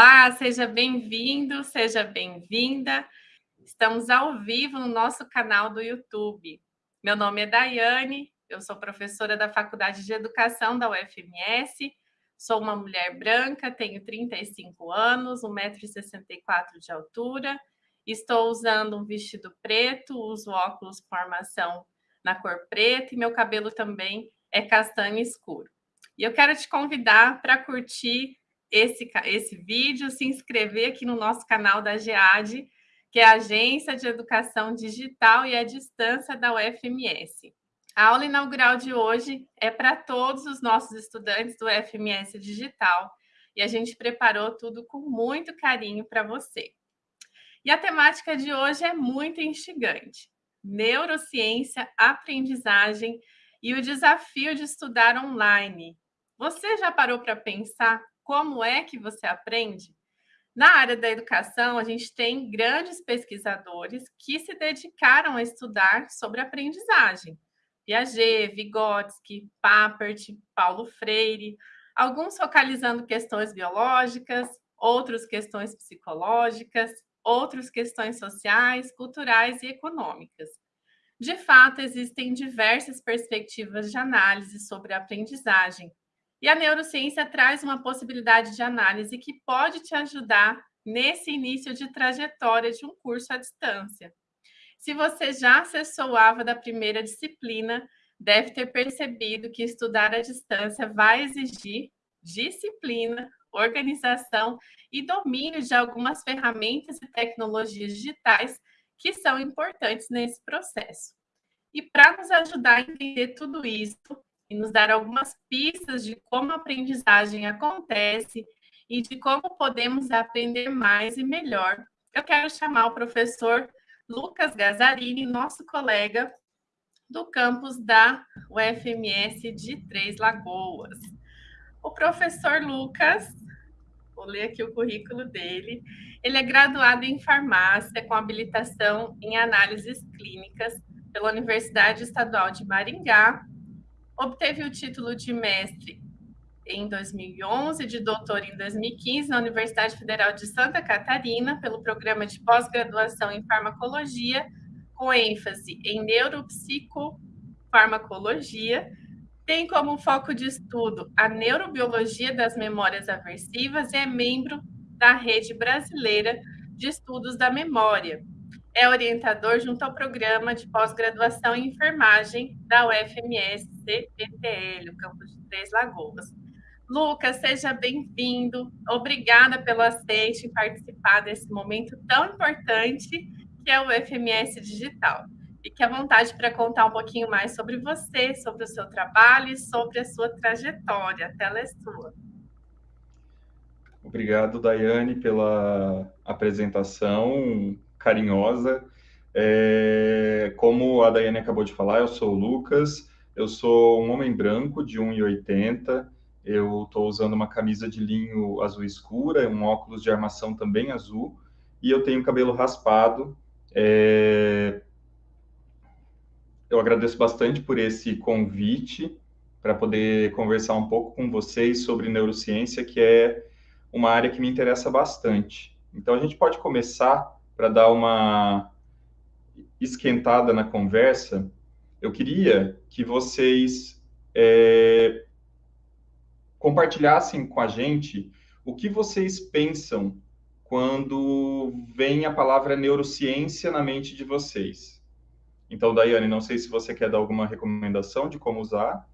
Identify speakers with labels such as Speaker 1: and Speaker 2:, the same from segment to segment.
Speaker 1: Olá, seja bem-vindo, seja bem-vinda. Estamos ao vivo no nosso canal do YouTube. Meu nome é Daiane, eu sou professora da Faculdade de Educação da UFMS, sou uma mulher branca, tenho 35 anos, 1,64m de altura, estou usando um vestido preto, uso óculos com armação na cor preta e meu cabelo também é castanho escuro. E eu quero te convidar para curtir esse, esse vídeo, se inscrever aqui no nosso canal da GEAD, que é a Agência de Educação Digital e à Distância da UFMS. A aula inaugural de hoje é para todos os nossos estudantes do UFMS Digital e a gente preparou tudo com muito carinho para você. E a temática de hoje é muito instigante. Neurociência, aprendizagem e o desafio de estudar online. Você já parou para pensar como é que você aprende? Na área da educação, a gente tem grandes pesquisadores que se dedicaram a estudar sobre aprendizagem. Piaget, Vygotsky, Papert, Paulo Freire, alguns focalizando questões biológicas, outros questões psicológicas, outros questões sociais, culturais e econômicas. De fato, existem diversas perspectivas de análise sobre a aprendizagem, e a neurociência traz uma possibilidade de análise que pode te ajudar nesse início de trajetória de um curso à distância. Se você já acessou o AVA da primeira disciplina, deve ter percebido que estudar à distância vai exigir disciplina, organização e domínio de algumas ferramentas e tecnologias digitais que são importantes nesse processo. E para nos ajudar a entender tudo isso, e nos dar algumas pistas de como a aprendizagem acontece e de como podemos aprender mais e melhor. Eu quero chamar o professor Lucas Gazzarini, nosso colega do campus da UFMS de Três Lagoas. O professor Lucas, vou ler aqui o currículo dele, ele é graduado em farmácia com habilitação em análises clínicas pela Universidade Estadual de Maringá Obteve o título de mestre em 2011, de doutor em 2015 na Universidade Federal de Santa Catarina, pelo programa de pós-graduação em farmacologia, com ênfase em neuropsicofarmacologia. Tem como foco de estudo a neurobiologia das memórias aversivas e é membro da Rede Brasileira de Estudos da Memória, é orientador junto ao programa de pós-graduação em enfermagem da UFMS CPTL, o campus de Três Lagoas. Lucas, seja bem-vindo. Obrigada pelo aceite em participar desse momento tão importante que é o UFMS Digital. Fique à vontade para contar um pouquinho mais sobre você, sobre o seu trabalho e sobre a sua trajetória. A tela é sua.
Speaker 2: Obrigado, Daiane, pela apresentação carinhosa. É, como a Daiane acabou de falar, eu sou o Lucas, eu sou um homem branco de 1,80, eu estou usando uma camisa de linho azul escura, um óculos de armação também azul, e eu tenho cabelo raspado. É... Eu agradeço bastante por esse convite para poder conversar um pouco com vocês sobre neurociência, que é uma área que me interessa bastante. Então, a gente pode começar para dar uma esquentada na conversa, eu queria que vocês é, compartilhassem com a gente o que vocês pensam quando vem a palavra neurociência na mente de vocês. Então, Daiane, não sei se você quer dar alguma recomendação de como usar.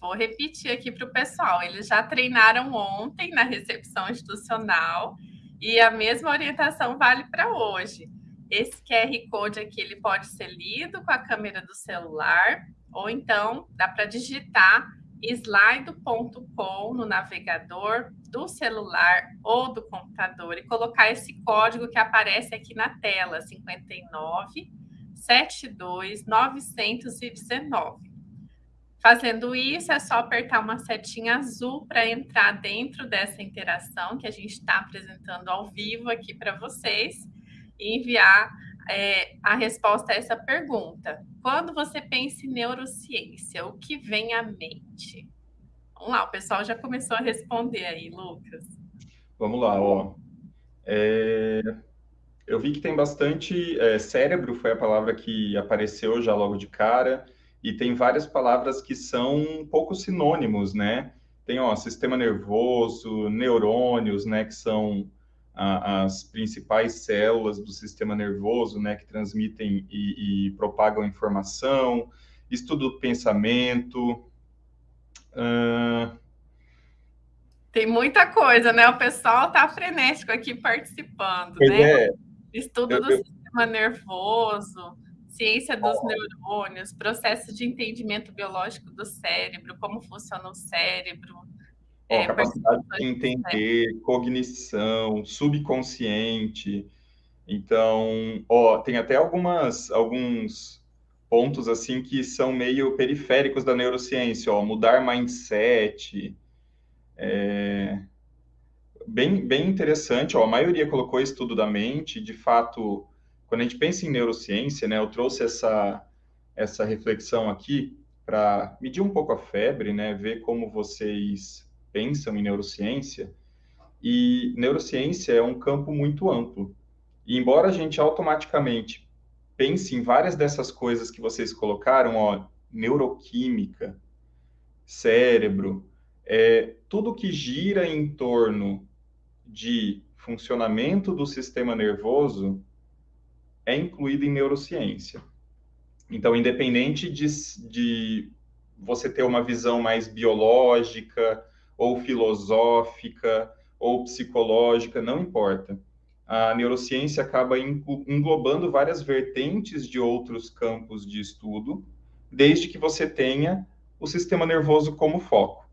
Speaker 1: Vou repetir aqui para o pessoal. Eles já treinaram ontem na recepção institucional e a mesma orientação vale para hoje. Esse QR Code aqui ele pode ser lido com a câmera do celular, ou então dá para digitar slide.com no navegador do celular ou do computador e colocar esse código que aparece aqui na tela, 59 72 919. Fazendo isso, é só apertar uma setinha azul para entrar dentro dessa interação que a gente está apresentando ao vivo aqui para vocês enviar é, a resposta a essa pergunta. Quando você pensa em neurociência, o que vem à mente? Vamos lá, o pessoal já começou a responder aí, Lucas.
Speaker 2: Vamos lá, ó. É, eu vi que tem bastante é, cérebro, foi a palavra que apareceu já logo de cara, e tem várias palavras que são um pouco sinônimos, né? Tem, ó, sistema nervoso, neurônios, né, que são a, as principais células do sistema nervoso, né, que transmitem e, e propagam informação, estudo do pensamento. Uh...
Speaker 1: Tem muita coisa, né? O pessoal tá frenético aqui participando,
Speaker 2: pois
Speaker 1: né?
Speaker 2: É.
Speaker 1: Estudo
Speaker 2: eu,
Speaker 1: do eu... sistema nervoso, ciência dos oh. neurônios, processo de entendimento biológico do cérebro, como funciona o cérebro,
Speaker 2: é, capacidade de entender, cognição, subconsciente. Então, ó, tem até algumas, alguns pontos assim que são meio periféricos da neurociência, ó, mudar mindset. É... Bem, bem interessante, ó, a maioria colocou estudo da mente, de fato, quando a gente pensa em neurociência, né, eu trouxe essa, essa reflexão aqui para medir um pouco a febre, né, ver como vocês pensam em neurociência, e neurociência é um campo muito amplo. E embora a gente automaticamente pense em várias dessas coisas que vocês colocaram, ó, neuroquímica, cérebro, é, tudo que gira em torno de funcionamento do sistema nervoso é incluído em neurociência. Então, independente de, de você ter uma visão mais biológica, ou filosófica, ou psicológica, não importa. A neurociência acaba englobando várias vertentes de outros campos de estudo, desde que você tenha o sistema nervoso como foco.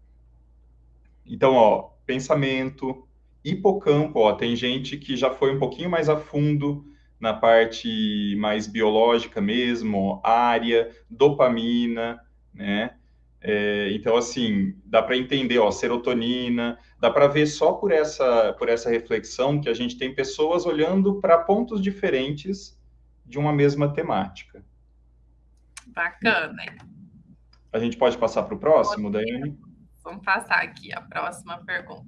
Speaker 2: Então, ó, pensamento, hipocampo, ó, tem gente que já foi um pouquinho mais a fundo na parte mais biológica mesmo, área, dopamina, né? É, então, assim, dá para entender, ó, serotonina, dá para ver só por essa, por essa reflexão que a gente tem pessoas olhando para pontos diferentes de uma mesma temática.
Speaker 1: Bacana.
Speaker 2: A gente pode passar para o próximo, Daiane?
Speaker 1: Vamos passar aqui a próxima pergunta.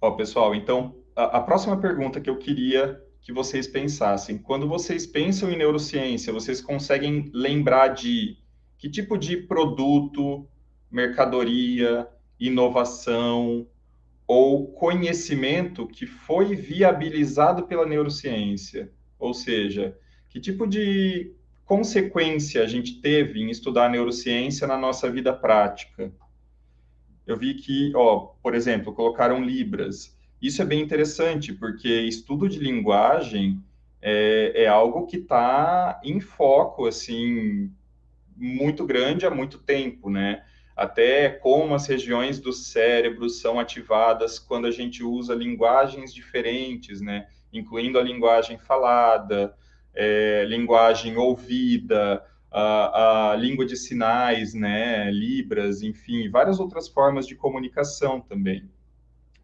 Speaker 2: Ó, pessoal, então, a, a próxima pergunta que eu queria que vocês pensassem, quando vocês pensam em neurociência, vocês conseguem lembrar de que tipo de produto, mercadoria, inovação ou conhecimento que foi viabilizado pela neurociência? Ou seja, que tipo de consequência a gente teve em estudar neurociência na nossa vida prática? Eu vi que, ó, por exemplo, colocaram Libras. Isso é bem interessante, porque estudo de linguagem é, é algo que está em foco, assim, muito grande há muito tempo, né? Até como as regiões do cérebro são ativadas quando a gente usa linguagens diferentes, né? Incluindo a linguagem falada, é, linguagem ouvida, a, a, língua de sinais, né? Libras, enfim, várias outras formas de comunicação também.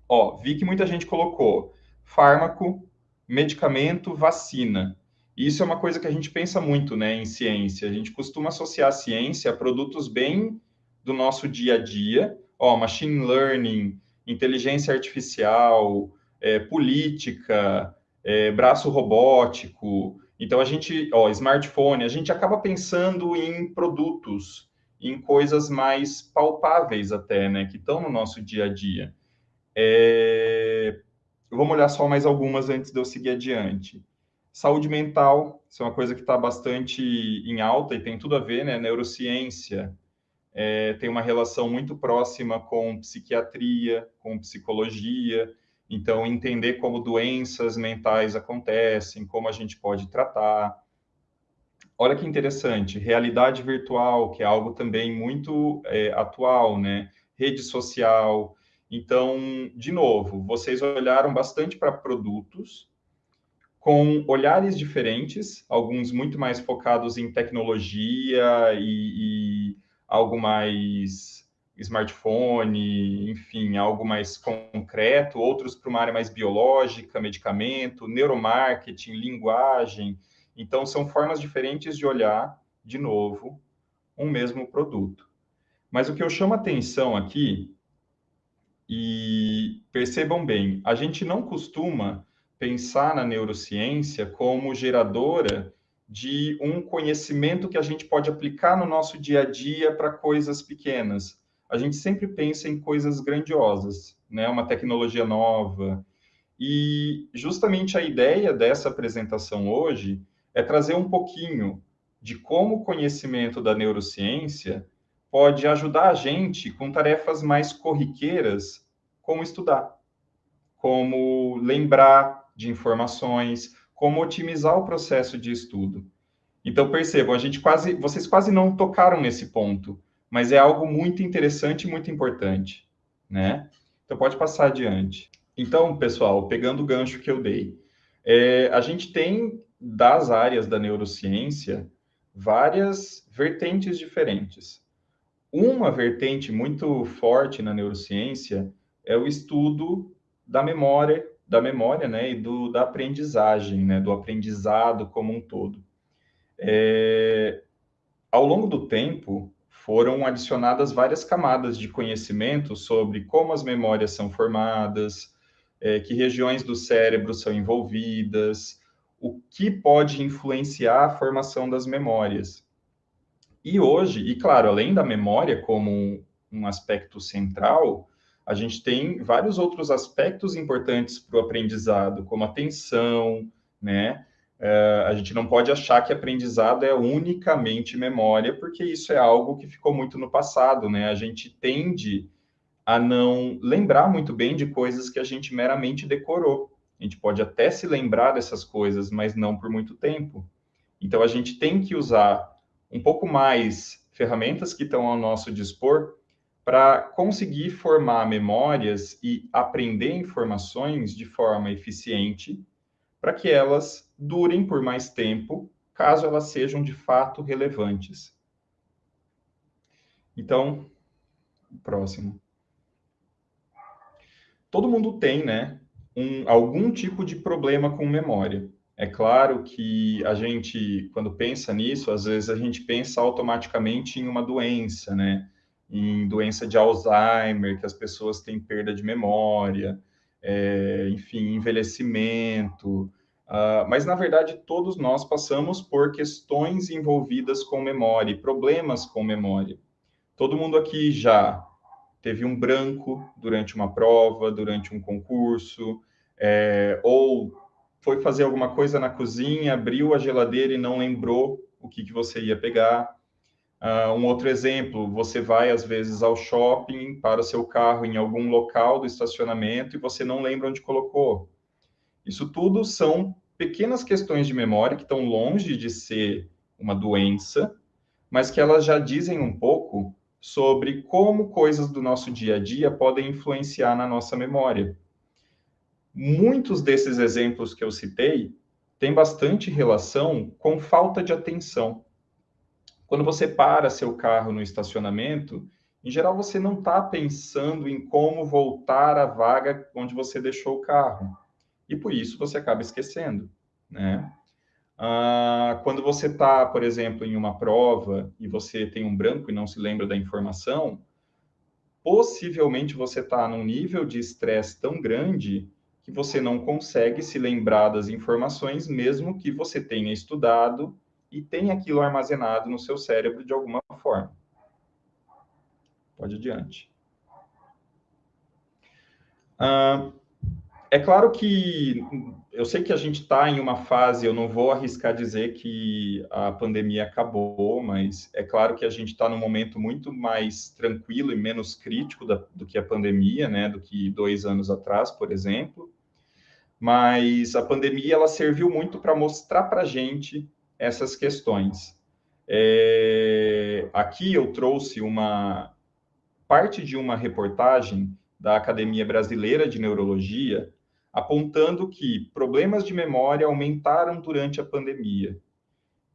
Speaker 2: Ó, vi que muita gente colocou fármaco, medicamento, vacina. Isso é uma coisa que a gente pensa muito, né, em ciência. A gente costuma associar a ciência a produtos bem do nosso dia a dia, ó, machine learning, inteligência artificial, é, política, é, braço robótico. Então a gente, ó, smartphone, a gente acaba pensando em produtos, em coisas mais palpáveis até, né, que estão no nosso dia a dia. É... Vamos olhar só mais algumas antes de eu seguir adiante. Saúde mental, isso é uma coisa que está bastante em alta e tem tudo a ver, né? Neurociência é, tem uma relação muito próxima com psiquiatria, com psicologia. Então, entender como doenças mentais acontecem, como a gente pode tratar. Olha que interessante, realidade virtual, que é algo também muito é, atual, né? Rede social. Então, de novo, vocês olharam bastante para produtos, com olhares diferentes, alguns muito mais focados em tecnologia e, e algo mais smartphone, enfim, algo mais concreto, outros para uma área mais biológica, medicamento, neuromarketing, linguagem. Então, são formas diferentes de olhar, de novo, um mesmo produto. Mas o que eu chamo atenção aqui, E percebam bem, a gente não costuma pensar na neurociência como geradora de um conhecimento que a gente pode aplicar no nosso dia a dia para coisas pequenas. A gente sempre pensa em coisas grandiosas, né? Uma tecnologia nova. E justamente a ideia dessa apresentação hoje é trazer um pouquinho de como o conhecimento da neurociência pode ajudar a gente com tarefas mais corriqueiras, como estudar, como lembrar de informações, como otimizar o processo de estudo. Então percebam, a gente quase, vocês quase não tocaram nesse ponto, mas é algo muito interessante e muito importante, né? Então pode passar adiante. Então, pessoal, pegando o gancho que eu dei, é, a gente tem das áreas da neurociência várias vertentes diferentes. Uma vertente muito forte na neurociência é o estudo da memória, da memória, né, e do, da aprendizagem, né, do aprendizado como um todo. É, ao longo do tempo, foram adicionadas várias camadas de conhecimento sobre como as memórias são formadas, é, que regiões do cérebro são envolvidas, o que pode influenciar a formação das memórias. E hoje, e claro, além da memória como um, um aspecto central, a gente tem vários outros aspectos importantes para o aprendizado, como atenção, né? Uh, a gente não pode achar que aprendizado é unicamente memória, porque isso é algo que ficou muito no passado, né? A gente tende a não lembrar muito bem de coisas que a gente meramente decorou. A gente pode até se lembrar dessas coisas, mas não por muito tempo. Então a gente tem que usar um pouco mais ferramentas que estão ao nosso dispor para conseguir formar memórias e aprender informações de forma eficiente, para que elas durem por mais tempo, caso elas sejam de fato relevantes. Então, próximo. Todo mundo tem, né, um, algum tipo de problema com memória. É claro que a gente, quando pensa nisso, às vezes a gente pensa automaticamente em uma doença, né? Em doença de Alzheimer, que as pessoas têm perda de memória, é, enfim, envelhecimento. Uh, mas, na verdade, todos nós passamos por questões envolvidas com memória, problemas com memória. Todo mundo aqui já teve um branco durante uma prova, durante um concurso, é, ou foi fazer alguma coisa na cozinha, abriu a geladeira e não lembrou o que, que você ia pegar. Uh, um outro exemplo, você vai às vezes ao shopping, para seu carro em algum local do estacionamento e você não lembra onde colocou. Isso tudo são pequenas questões de memória que estão longe de ser uma doença, mas que elas já dizem um pouco sobre como coisas do nosso dia a dia podem influenciar na nossa memória. Muitos desses exemplos que eu citei têm bastante relação com falta de atenção. Quando você para seu carro no estacionamento, em geral você não está pensando em como voltar à vaga onde você deixou o carro. E por isso você acaba esquecendo, né? Ah, quando você está, por exemplo, em uma prova e você tem um branco e não se lembra da informação, possivelmente você está num nível de estresse tão grande que você não consegue se lembrar das informações, mesmo que você tenha estudado e tenha aquilo armazenado no seu cérebro de alguma forma. Pode adiante. Ah, é claro que eu sei que a gente está em uma fase, eu não vou arriscar dizer que a pandemia acabou, mas é claro que a gente está num momento muito mais tranquilo e menos crítico da, do que a pandemia, né? Do que dois anos atrás, por exemplo. Mas a pandemia ela serviu muito para mostrar para a gente essas questões. É, aqui eu trouxe uma parte de uma reportagem da Academia Brasileira de Neurologia apontando que problemas de memória aumentaram durante a pandemia.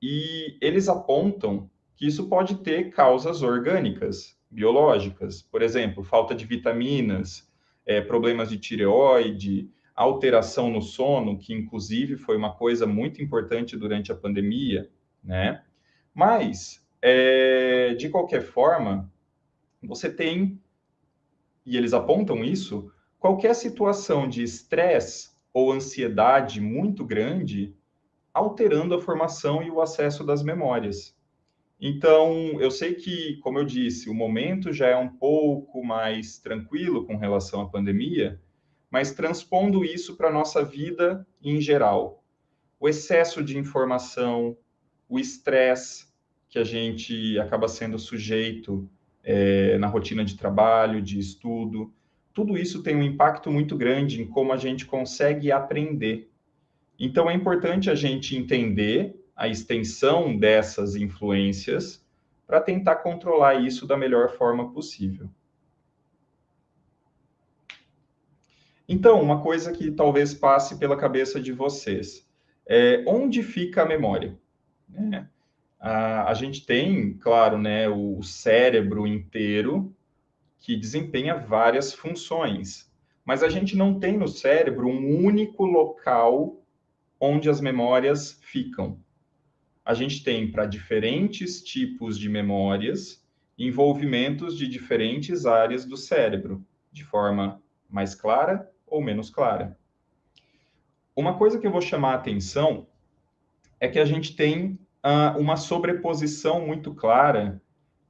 Speaker 2: E eles apontam que isso pode ter causas orgânicas, biológicas, por exemplo, falta de vitaminas, é, problemas de tireoide, alteração no sono, que inclusive foi uma coisa muito importante durante a pandemia, né? Mas, é, de qualquer forma, você tem e eles apontam isso, qualquer situação de estresse ou ansiedade muito grande, alterando a formação e o acesso das memórias. Então, eu sei que, como eu disse, o momento já é um pouco mais tranquilo com relação à pandemia, mas transpondo isso para a nossa vida em geral. O excesso de informação, o estresse que a gente acaba sendo sujeito é, na rotina de trabalho, de estudo, tudo isso tem um impacto muito grande em como a gente consegue aprender. Então, é importante a gente entender a extensão dessas influências para tentar controlar isso da melhor forma possível. Então, uma coisa que talvez passe pela cabeça de vocês é onde fica a memória? É, a, a, gente tem, claro, né, o cérebro inteiro que desempenha várias funções, mas a gente não tem no cérebro um único local onde as memórias ficam a gente tem para diferentes tipos de memórias envolvimentos de diferentes áreas do cérebro, de forma mais clara ou menos clara. Uma coisa que eu vou chamar a atenção é que a gente tem uh, uma sobreposição muito clara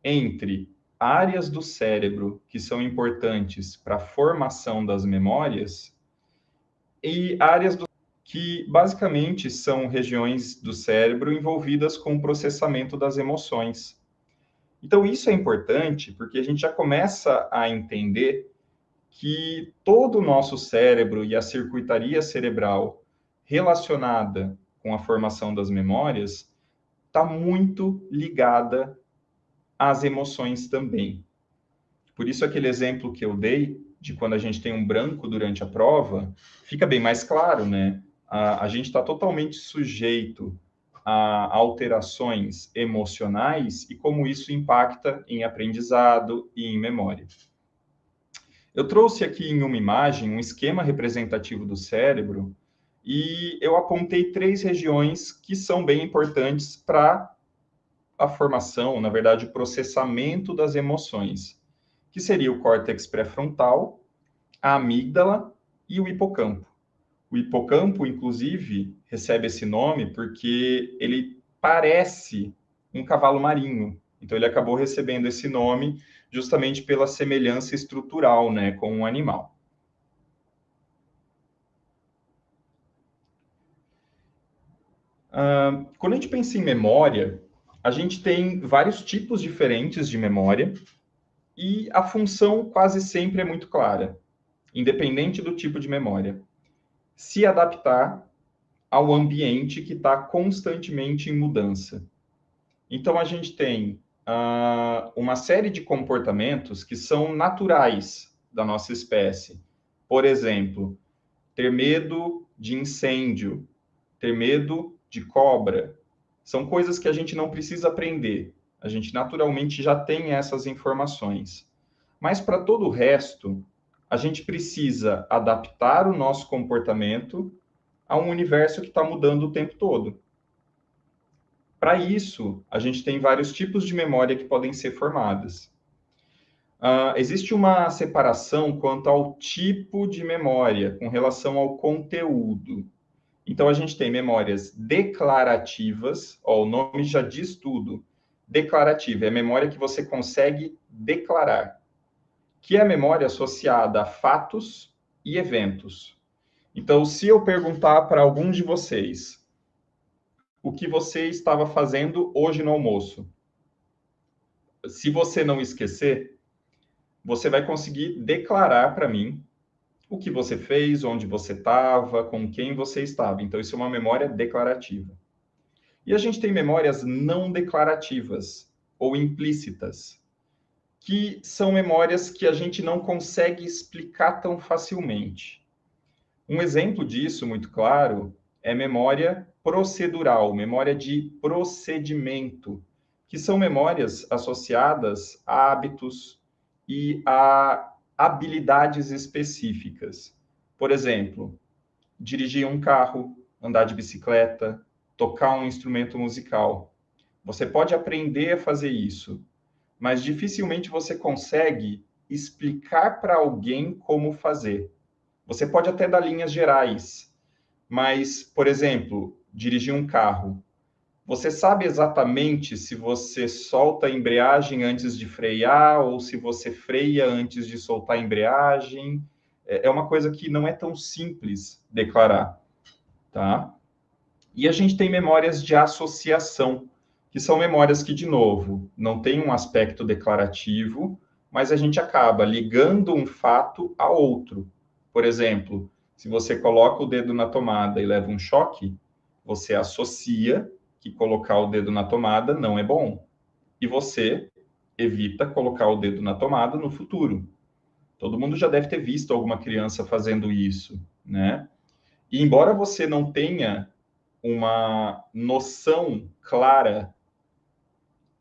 Speaker 2: entre áreas do cérebro que são importantes para a formação das memórias e áreas do que basicamente são regiões do cérebro envolvidas com o processamento das emoções. Então, isso é importante porque a gente já começa a entender que todo o nosso cérebro e a circuitaria cerebral relacionada com a formação das memórias está muito ligada às emoções também. Por isso, aquele exemplo que eu dei de quando a gente tem um branco durante a prova, fica bem mais claro, né? a, a gente está totalmente sujeito a alterações emocionais e como isso impacta em aprendizado e em memória. Eu trouxe aqui em uma imagem um esquema representativo do cérebro e eu apontei três regiões que são bem importantes para a formação, na verdade, o processamento das emoções, que seria o córtex pré-frontal, a amígdala e o hipocampo. O hipocampo, inclusive, recebe esse nome porque ele parece um cavalo marinho. Então, ele acabou recebendo esse nome justamente pela semelhança estrutural né, com um animal. Uh, quando a gente pensa em memória, a gente tem vários tipos diferentes de memória e a função quase sempre é muito clara, independente do tipo de memória se adaptar ao ambiente que está constantemente em mudança. Então, a gente tem uh, uma série de comportamentos que são naturais da nossa espécie. Por exemplo, ter medo de incêndio, ter medo de cobra. São coisas que a gente não precisa aprender. A gente naturalmente já tem essas informações. Mas para todo o resto, a gente precisa adaptar o nosso comportamento a um universo que está mudando o tempo todo. Para isso, a gente tem vários tipos de memória que podem ser formadas. Uh, existe uma separação quanto ao tipo de memória com relação ao conteúdo. Então, a gente tem memórias declarativas, ó, o nome já diz tudo. Declarativa é a memória que você consegue declarar que é a memória associada a fatos e eventos. Então, se eu perguntar para algum de vocês o que você estava fazendo hoje no almoço, se você não esquecer, você vai conseguir declarar para mim o que você fez, onde você estava, com quem você estava. Então, isso é uma memória declarativa. E a gente tem memórias não declarativas ou implícitas que são memórias que a gente não consegue explicar tão facilmente. Um exemplo disso, muito claro, é memória procedural, memória de procedimento, que são memórias associadas a hábitos e a habilidades específicas. Por exemplo, dirigir um carro, andar de bicicleta, tocar um instrumento musical. Você pode aprender a fazer isso, mas dificilmente você consegue explicar para alguém como fazer. Você pode até dar linhas gerais, mas, por exemplo, dirigir um carro. Você sabe exatamente se você solta a embreagem antes de frear ou se você freia antes de soltar a embreagem. É, é uma coisa que não é tão simples declarar, tá? E a gente tem memórias de associação, que são memórias que, de novo, não tem um aspecto declarativo, mas a gente acaba ligando um fato a outro. Por exemplo, se você coloca o dedo na tomada e leva um choque, você associa que colocar o dedo na tomada não é bom. E você evita colocar o dedo na tomada no futuro. Todo mundo já deve ter visto alguma criança fazendo isso, né? E embora você não tenha uma noção clara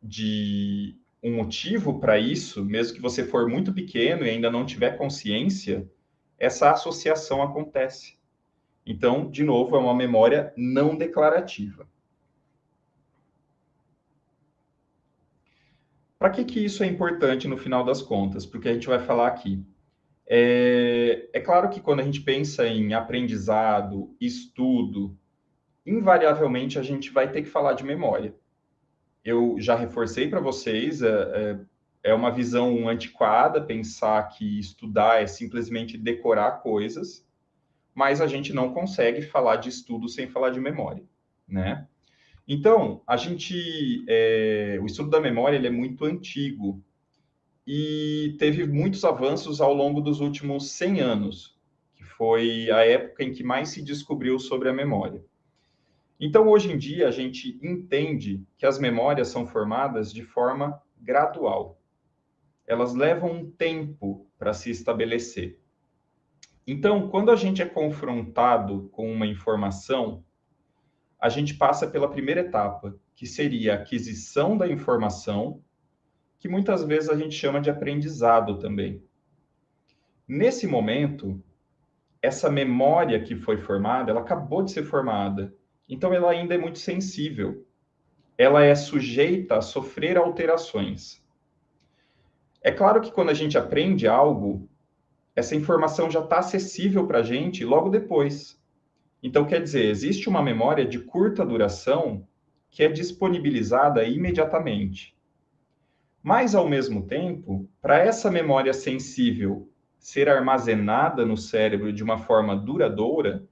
Speaker 2: de um motivo para isso, mesmo que você for muito pequeno e ainda não tiver consciência, essa associação acontece. Então, de novo, é uma memória não declarativa. Para que, que isso é importante no final das contas? Porque a gente vai falar aqui. É, é claro que quando a gente pensa em aprendizado, estudo, invariavelmente a gente vai ter que falar de memória. Eu já reforcei para vocês, é, é, é uma visão antiquada pensar que estudar é simplesmente decorar coisas, mas a gente não consegue falar de estudo sem falar de memória, né? Então, a gente, é, o estudo da memória ele é muito antigo e teve muitos avanços ao longo dos últimos 100 anos, que foi a época em que mais se descobriu sobre a memória. Então, hoje em dia, a gente entende que as memórias são formadas de forma gradual. Elas levam um tempo para se estabelecer. Então, quando a gente é confrontado com uma informação, a gente passa pela primeira etapa, que seria a aquisição da informação, que muitas vezes a gente chama de aprendizado também. Nesse momento, essa memória que foi formada, ela acabou de ser formada então, ela ainda é muito sensível. Ela é sujeita a sofrer alterações. É claro que quando a gente aprende algo, essa informação já está acessível para a gente logo depois. Então, quer dizer, existe uma memória de curta duração que é disponibilizada imediatamente. Mas, ao mesmo tempo, para essa memória sensível ser armazenada no cérebro de uma forma duradoura,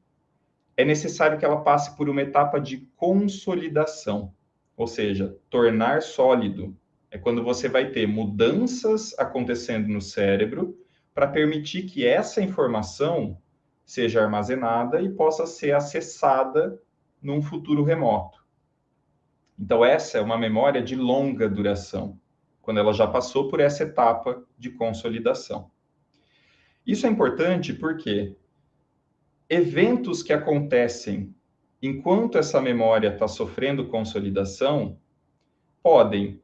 Speaker 2: é necessário que ela passe por uma etapa de consolidação, ou seja, tornar sólido. É quando você vai ter mudanças acontecendo no cérebro para permitir que essa informação seja armazenada e possa ser acessada num futuro remoto. Então, essa é uma memória de longa duração, quando ela já passou por essa etapa de consolidação. Isso é importante porque eventos que acontecem enquanto essa memória está sofrendo consolidação podem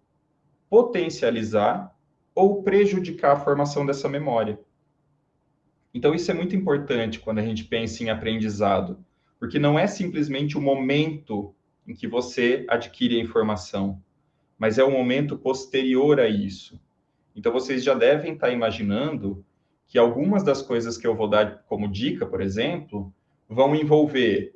Speaker 2: potencializar ou prejudicar a formação dessa memória. Então, isso é muito importante quando a gente pensa em aprendizado, porque não é simplesmente o momento em que você adquire a informação, mas é o momento posterior a isso. Então, vocês já devem estar imaginando que algumas das coisas que eu vou dar como dica, por exemplo, vão envolver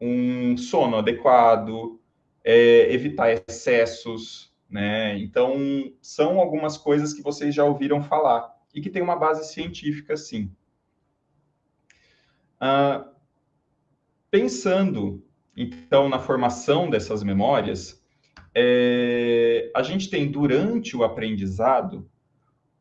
Speaker 2: um sono adequado, é, evitar excessos, né? Então, são algumas coisas que vocês já ouviram falar e que tem uma base científica, sim. Ah, pensando, então, na formação dessas memórias, é, a gente tem, durante o aprendizado,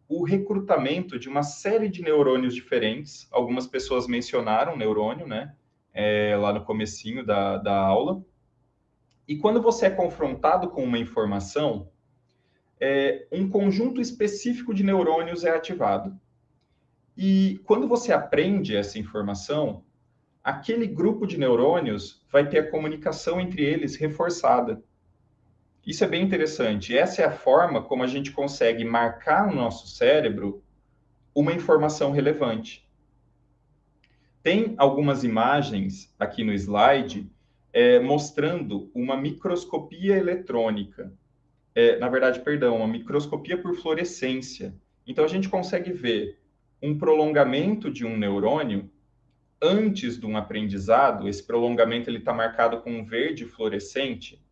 Speaker 2: o recrutamento de uma série de neurônios diferentes. Algumas pessoas mencionaram neurônio, né? É, lá no comecinho da, da aula. E quando você é confrontado com uma informação, é, um conjunto específico de neurônios é ativado. E quando você aprende essa informação, aquele grupo de neurônios vai ter a comunicação entre eles reforçada. Isso é bem interessante. Essa é a forma como a gente consegue marcar no nosso cérebro uma informação relevante. Tem algumas imagens aqui no slide é, mostrando uma microscopia eletrônica. É, na verdade, perdão, uma microscopia por fluorescência, Então a gente consegue ver um prolongamento de um neurônio antes de um aprendizado, esse prolongamento está marcado com um verde fluorescente,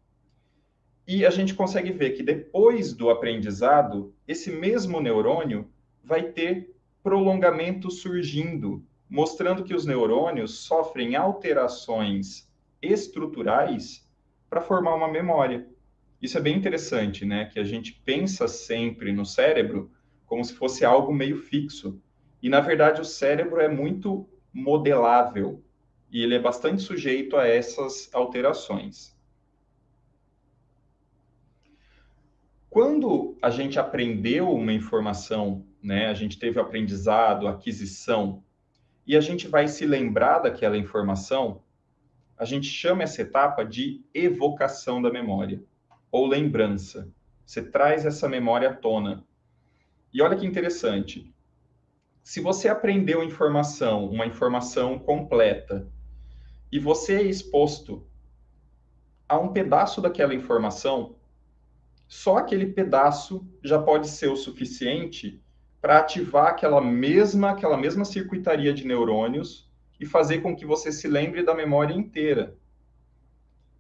Speaker 2: e a gente consegue ver que depois do aprendizado, esse mesmo neurônio vai ter prolongamento surgindo, mostrando que os neurônios sofrem alterações estruturais para formar uma memória. Isso é bem interessante, né? Que a gente pensa sempre no cérebro como se fosse algo meio fixo. E, na verdade, o cérebro é muito modelável e ele é bastante sujeito a essas alterações. Quando a gente aprendeu uma informação, né, a gente teve o aprendizado, aquisição, e a gente vai se lembrar daquela informação, a gente chama essa etapa de evocação da memória ou lembrança. Você traz essa memória à tona. E olha que interessante. Se você aprendeu informação, uma informação completa, e você é exposto a um pedaço daquela informação, só aquele pedaço já pode ser o suficiente para ativar aquela mesma, aquela mesma circuitaria de neurônios e fazer com que você se lembre da memória inteira.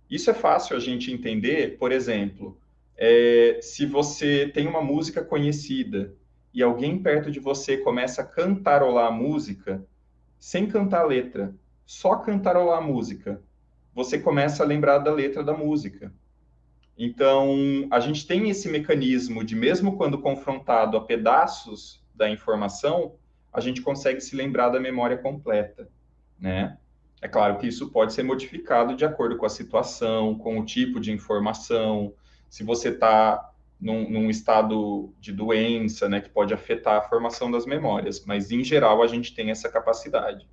Speaker 2: Isso é fácil a gente entender, por exemplo, é, se você tem uma música conhecida e alguém perto de você começa a cantarolar a música, sem cantar a letra, só cantarolar a música, você começa a lembrar da letra da música. Então, a gente tem esse mecanismo de, mesmo quando confrontado a pedaços da informação, a gente consegue se lembrar da memória completa, né? É claro que isso pode ser modificado de acordo com a situação, com o tipo de informação, se você está num, num, estado de doença, né, que pode afetar a formação das memórias, mas em geral a gente tem essa capacidade.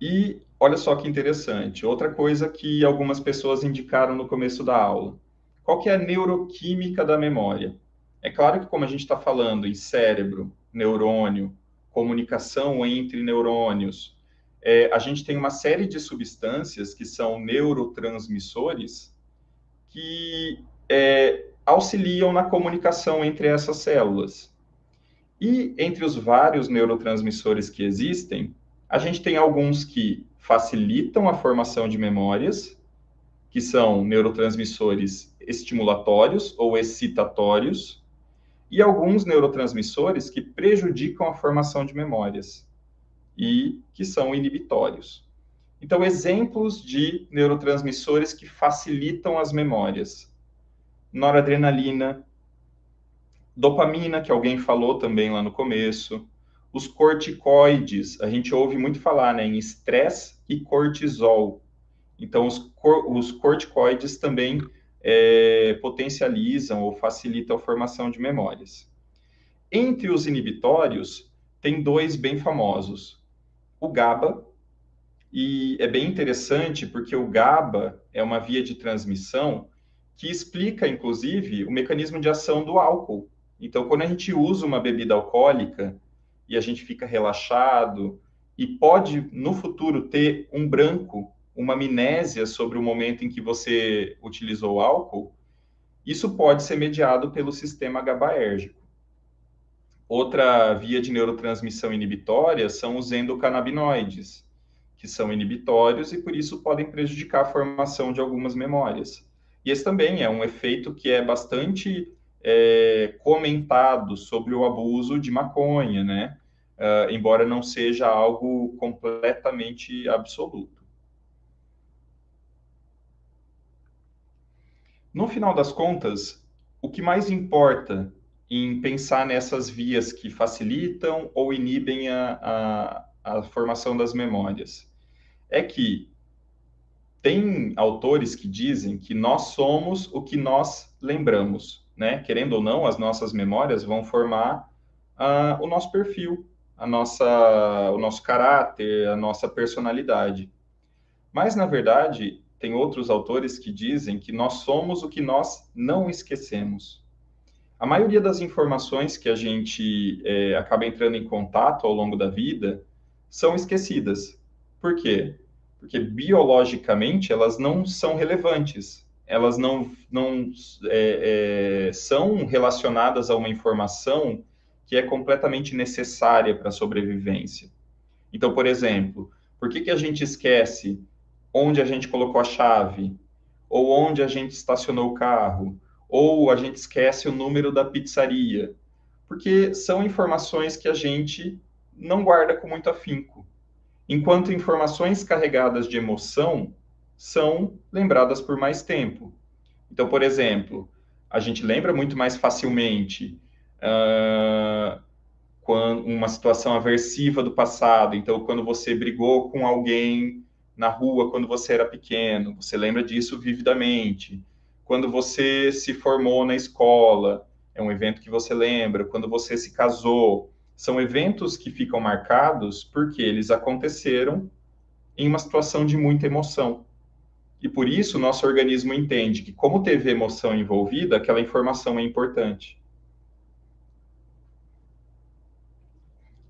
Speaker 2: E olha só que interessante, outra coisa que algumas pessoas indicaram no começo da aula. Qual que é a neuroquímica da memória? É claro que como a gente está falando em cérebro, neurônio, comunicação entre neurônios, é, a gente tem uma série de substâncias que são neurotransmissores que é, auxiliam na comunicação entre essas células. E entre os vários neurotransmissores que existem, a gente tem alguns que facilitam a formação de memórias, que são neurotransmissores estimulatórios ou excitatórios, e alguns neurotransmissores que prejudicam a formação de memórias e que são inibitórios. Então, exemplos de neurotransmissores que facilitam as memórias: noradrenalina, dopamina, que alguém falou também lá no começo, os corticoides, a gente ouve muito falar né, em estresse e cortisol. Então, os, cor os corticoides também é, potencializam ou facilitam a formação de memórias. Entre os inibitórios, tem dois bem famosos. O GABA, e é bem interessante porque o GABA é uma via de transmissão que explica, inclusive, o mecanismo de ação do álcool. Então, quando a gente usa uma bebida alcoólica, e a gente fica relaxado e pode no futuro ter um branco, uma amnésia sobre o momento em que você utilizou álcool, isso pode ser mediado pelo sistema GABAérgico. Outra via de neurotransmissão inibitória são os endocannabinoides, que são inibitórios e por isso podem prejudicar a formação de algumas memórias. E esse também é um efeito que é bastante é, comentado sobre o abuso de maconha, né? uh, embora não seja algo completamente absoluto. No final das contas, o que mais importa em pensar nessas vias que facilitam ou inibem a, a, a formação das memórias é que tem autores que dizem que nós somos o que nós lembramos, né? Querendo ou não, as nossas memórias vão formar uh, o nosso perfil, a nossa, o nosso caráter, a nossa personalidade. Mas, na verdade, tem outros autores que dizem que nós somos o que nós não esquecemos. A maioria das informações que a gente é, acaba entrando em contato ao longo da vida são esquecidas. Por quê? Porque biologicamente elas não são relevantes. elas não, não é, é, são relacionadas a uma informação que é completamente necessária para a sobrevivência. Então, por exemplo, por que, que a gente esquece onde a gente colocou a chave? Ou onde a gente estacionou o carro? Ou a gente esquece o número da pizzaria? Porque são informações que a gente não guarda com muito afinco. Enquanto informações carregadas de emoção são lembradas por mais tempo. Então, por exemplo, a gente lembra muito mais facilmente uh, uma situação aversiva do passado. Então, quando você brigou com alguém na rua quando você era pequeno, você lembra disso vividamente. Quando você se formou na escola, é um evento que você lembra. Quando você se casou, são eventos que ficam marcados porque eles aconteceram em uma situação de muita emoção. E por isso, nosso organismo entende que, como teve emoção envolvida, aquela informação é importante.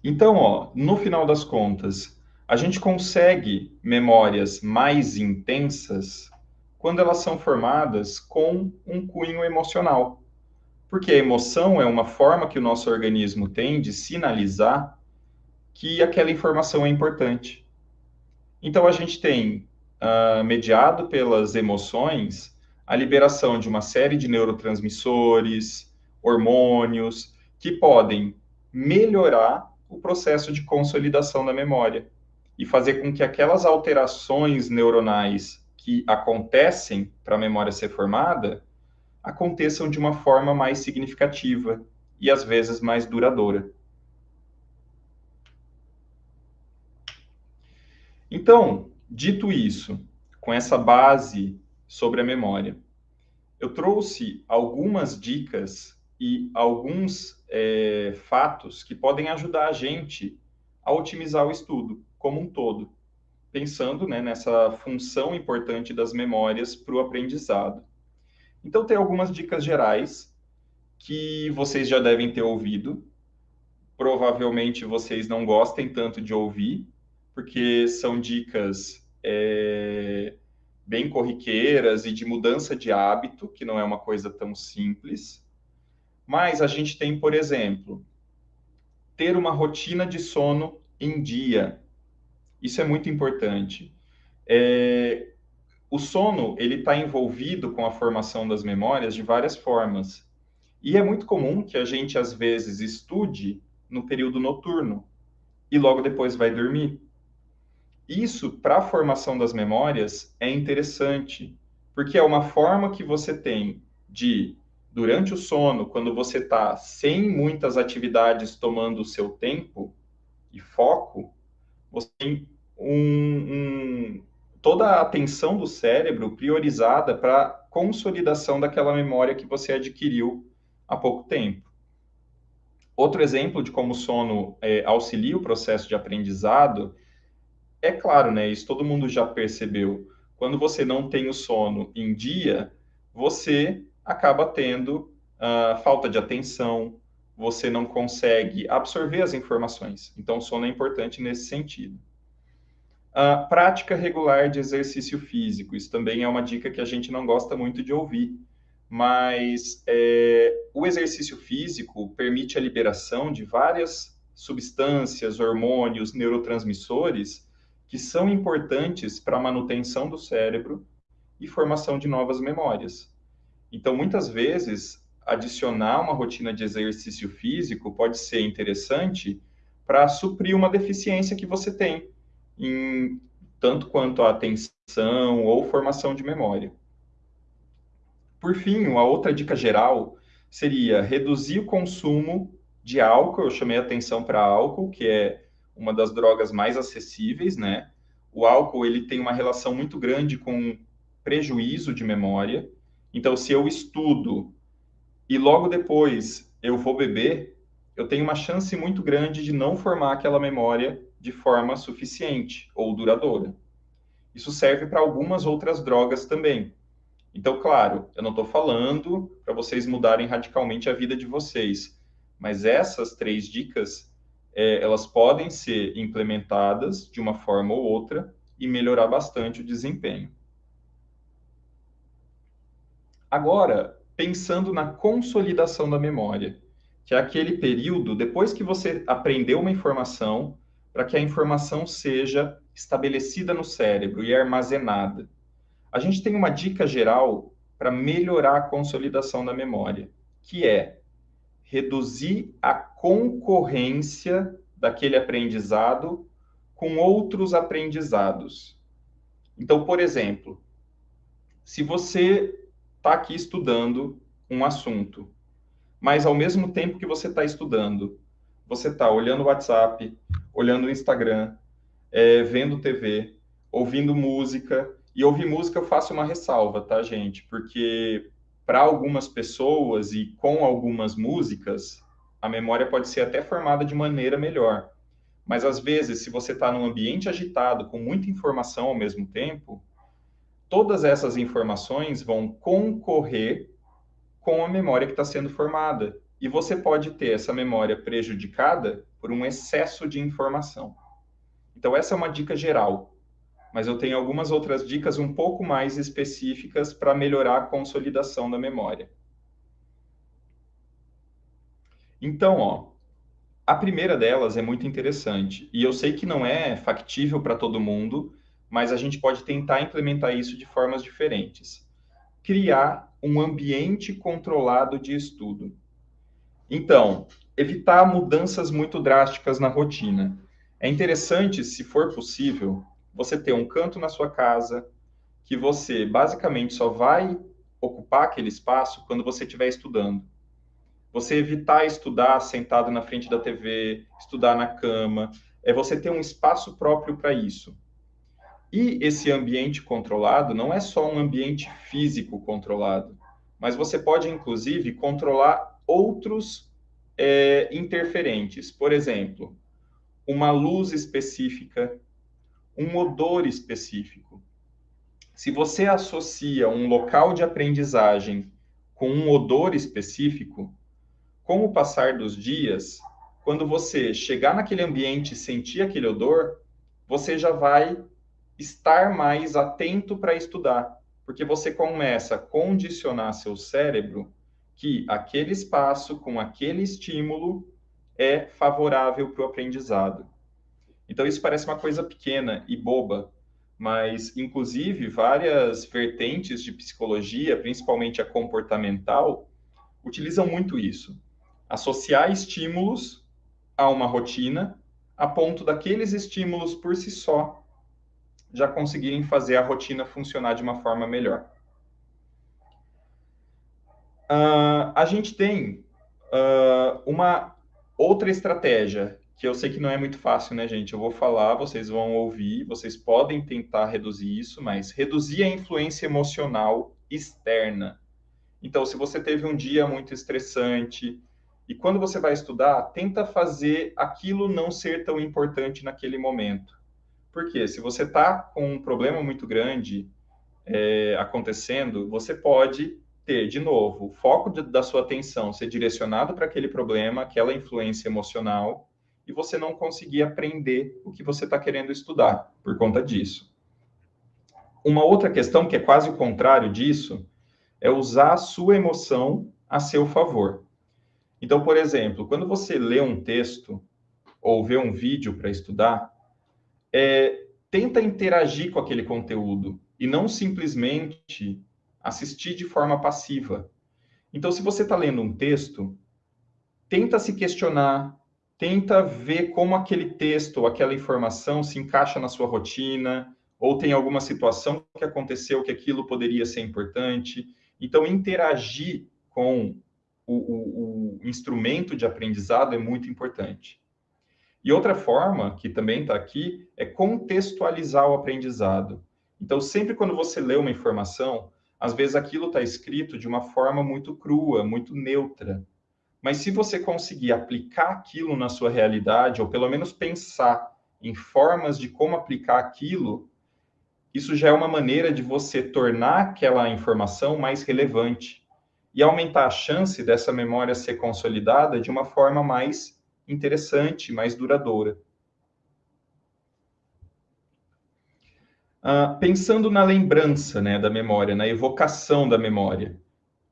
Speaker 2: Então, ó, no final das contas, a gente consegue memórias mais intensas quando elas são formadas com um cunho emocional. Porque a emoção é uma forma que o nosso organismo tem de sinalizar que aquela informação é importante. Então, a gente tem uh, mediado pelas emoções, a liberação de uma série de neurotransmissores, hormônios, que podem melhorar o processo de consolidação da memória e fazer com que aquelas alterações neuronais que acontecem para a memória ser formada aconteçam de uma forma mais significativa e às vezes mais duradoura. Então, Dito isso, com essa base sobre a memória, eu trouxe algumas dicas e alguns é, fatos que podem ajudar a gente a otimizar o estudo como um todo, pensando né, nessa função importante das memórias para o aprendizado. Então, tem algumas dicas gerais que vocês já devem ter ouvido. Provavelmente vocês não gostem tanto de ouvir, porque são dicas é, bem corriqueiras e de mudança de hábito, que não é uma coisa tão simples. Mas a gente tem, por exemplo, ter uma rotina de sono em dia. Isso é muito importante. É, o sono ele está envolvido com a formação das memórias de várias formas. E é muito comum que a gente, às vezes, estude no período noturno e logo depois vai dormir. Isso, para a formação das memórias, é interessante, porque é uma forma que você tem de, durante o sono, quando você está sem muitas atividades tomando o seu tempo e foco, você tem um, um, toda a atenção do cérebro priorizada para consolidação daquela memória que você adquiriu há pouco tempo. Outro exemplo de como o sono é, auxilia o processo de aprendizado é claro, né? Isso todo mundo já percebeu. Quando você não tem o sono em dia, você acaba tendo uh, falta de atenção, você não consegue absorver as informações. Então, o sono é importante nesse sentido. Uh, prática regular de exercício físico. Isso também é uma dica que a gente não gosta muito de ouvir. Mas é, o exercício físico permite a liberação de várias substâncias, hormônios, neurotransmissores que são importantes para a manutenção do cérebro e formação de novas memórias. Então, muitas vezes, adicionar uma rotina de exercício físico pode ser interessante para suprir uma deficiência que você tem, em tanto quanto a atenção ou formação de memória. Por fim, uma outra dica geral seria reduzir o consumo de álcool. Eu chamei atenção para álcool, que é uma das drogas mais acessíveis, né? O álcool ele tem uma relação muito grande com prejuízo de memória. Então, se eu estudo e logo depois eu vou beber, eu tenho uma chance muito grande de não formar aquela memória de forma suficiente ou duradoura. Isso serve para algumas outras drogas também. Então, claro, eu não estou falando para vocês mudarem radicalmente a vida de vocês, mas essas três dicas é, elas podem ser implementadas de uma forma ou outra e melhorar bastante o desempenho. Agora, pensando na consolidação da memória, que é aquele período depois que você aprendeu uma informação, para que a informação seja estabelecida no cérebro e armazenada. A gente tem uma dica geral para melhorar a consolidação da memória, que é reduzir a concorrência daquele aprendizado com outros aprendizados. Então, por exemplo, se você está aqui estudando um assunto, mas ao mesmo tempo que você está estudando, você está olhando o WhatsApp, olhando o Instagram, é, vendo TV, ouvindo música. E ouvir música eu faço uma ressalva, tá, gente? Porque para algumas pessoas e com algumas músicas, a memória pode ser até formada de maneira melhor. Mas às vezes, se você está num ambiente agitado, com muita informação ao mesmo tempo, todas essas informações vão concorrer com a memória que está sendo formada. E você pode ter essa memória prejudicada por um excesso de informação. Então, essa é uma dica geral. Mas eu tenho algumas outras dicas um pouco mais específicas para melhorar a consolidação da memória. Então, ó, a primeira delas é muito interessante. E eu sei que não é factível para todo mundo, mas a gente pode tentar implementar isso de formas diferentes. Criar um ambiente controlado de estudo. Então, evitar mudanças muito drásticas na rotina. É interessante, se for possível, você ter um canto na sua casa que você basicamente só vai ocupar aquele espaço quando você estiver estudando. Você evitar estudar sentado na frente da TV, estudar na cama, é você ter um espaço próprio para isso. E esse ambiente controlado não é só um ambiente físico controlado, mas você pode, inclusive, controlar outros é, interferentes. Por exemplo, uma luz específica, um odor específico. Se você associa um local de aprendizagem com um odor específico, com o passar dos dias, quando você chegar naquele ambiente e sentir aquele odor, você já vai estar mais atento para estudar, porque você começa a condicionar seu cérebro que aquele espaço com aquele estímulo é favorável para o aprendizado. Então isso parece uma coisa pequena e boba, mas inclusive várias vertentes de psicologia, principalmente a comportamental, utilizam muito isso. Associar estímulos a uma rotina a ponto daqueles estímulos por si só já conseguirem fazer a rotina funcionar de uma forma melhor. Uh, a gente tem uh, uma outra estratégia, que eu sei que não é muito fácil, né, gente? Eu vou falar, vocês vão ouvir, vocês podem tentar reduzir isso, mas reduzir a influência emocional externa. Então, se você teve um dia muito estressante, e quando você vai estudar, tenta fazer aquilo não ser tão importante naquele momento. Porque se você está com um problema muito grande é, acontecendo, você pode ter, de novo, o foco de, da sua atenção ser direcionado para aquele problema, aquela influência emocional, e você não conseguir aprender o que você está querendo estudar por conta disso. Uma outra questão, que é quase o contrário disso, é usar a sua emoção a seu favor. Então, por exemplo, quando você lê um texto ou vê um vídeo para estudar, é, tenta interagir com aquele conteúdo e não simplesmente assistir de forma passiva. Então, se você está lendo um texto, tenta se questionar, tenta ver como aquele texto ou aquela informação se encaixa na sua rotina, ou tem alguma situação que aconteceu que aquilo poderia ser importante. Então, interagir com o, o, o instrumento de aprendizado é muito importante. E outra forma, que também está aqui, é contextualizar o aprendizado. Então, sempre quando você lê uma informação, às vezes aquilo está escrito de uma forma muito crua, muito neutra. Mas se você conseguir aplicar aquilo na sua realidade, ou pelo menos pensar em formas de como aplicar aquilo, isso já é uma maneira de você tornar aquela informação mais relevante e aumentar a chance dessa memória ser consolidada de uma forma mais interessante, mais duradoura. Uh, pensando na lembrança né, da memória, na evocação da memória.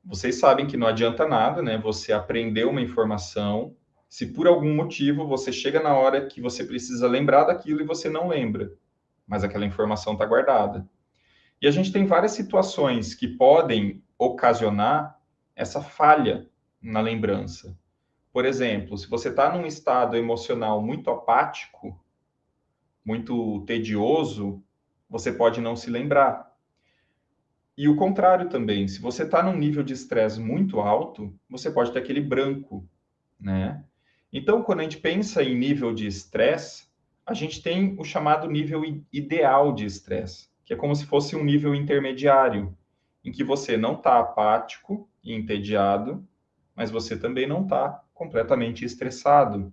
Speaker 2: vocês sabem que não adianta nada, né? Você aprender uma informação, se por algum motivo você chega na hora que você precisa lembrar daquilo e você não lembra, mas aquela informação está guardada. E a gente tem várias situações que podem ocasionar essa falha na lembrança. Por exemplo, se você está num estado emocional muito apático, muito tedioso, você pode não se lembrar. E o contrário também, se você está num nível de estresse muito alto, você pode ter aquele branco, né? Então, quando a gente pensa em nível de estresse, a gente tem o chamado nível ideal de estresse, que é como se fosse um nível intermediário, em que você não está apático e entediado, mas você também não está completamente estressado.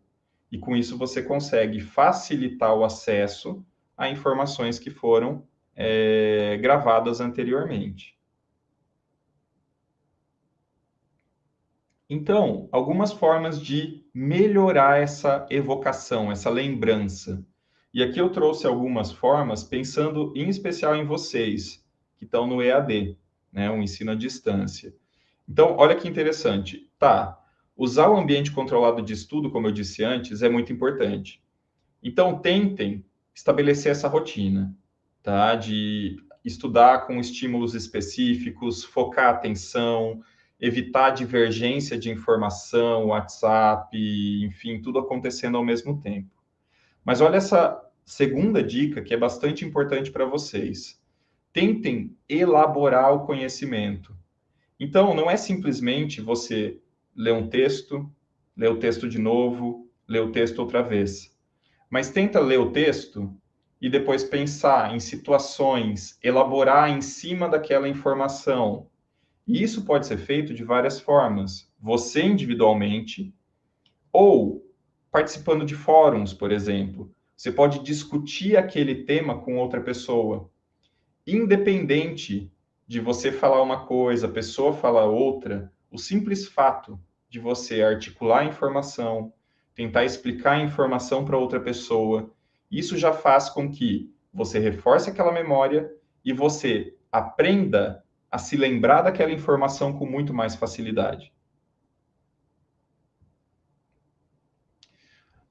Speaker 2: E com isso você consegue facilitar o acesso a informações que foram é, gravadas anteriormente. Então, algumas formas de melhorar essa evocação, essa lembrança. E aqui eu trouxe algumas formas, pensando em especial em vocês, que estão no EAD, né, o ensino à distância. Então, olha que interessante. Tá, usar o ambiente controlado de estudo, como eu disse antes, é muito importante. Então, tentem estabelecer essa rotina, tá? De estudar com estímulos específicos, focar a atenção, evitar divergência de informação, WhatsApp, enfim, tudo acontecendo ao mesmo tempo. Mas olha essa segunda dica que é bastante importante para vocês. Tentem elaborar o conhecimento. Então, não é simplesmente você ler um texto, ler o texto de novo, ler o texto outra vez. Mas tenta ler o texto e depois pensar em situações, elaborar em cima daquela informação. E isso pode ser feito de várias formas. Você individualmente ou participando de fóruns, por exemplo. Você pode discutir aquele tema com outra pessoa. Independente de você falar uma coisa, a pessoa falar outra, o simples fato de você articular a informação, tentar explicar a informação para outra pessoa, isso já faz com que você reforce aquela memória e você aprenda a se lembrar daquela informação com muito mais facilidade.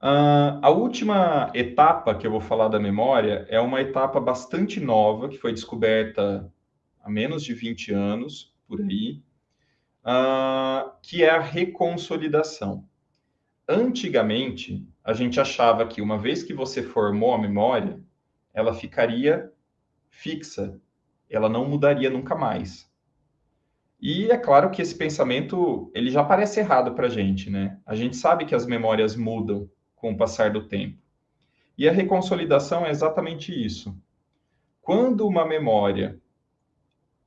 Speaker 2: Uh, a última etapa que eu vou falar da memória é uma etapa bastante nova, que foi descoberta há menos de 20 anos, por aí, uh, que é a reconsolidação. Antigamente, a gente achava que uma vez que você formou a memória, ela ficaria fixa, ela não mudaria nunca mais. E é claro que esse pensamento ele já parece errado para a gente, né? A gente sabe que as memórias mudam com o passar do tempo. E a reconsolidação é exatamente isso. Quando uma memória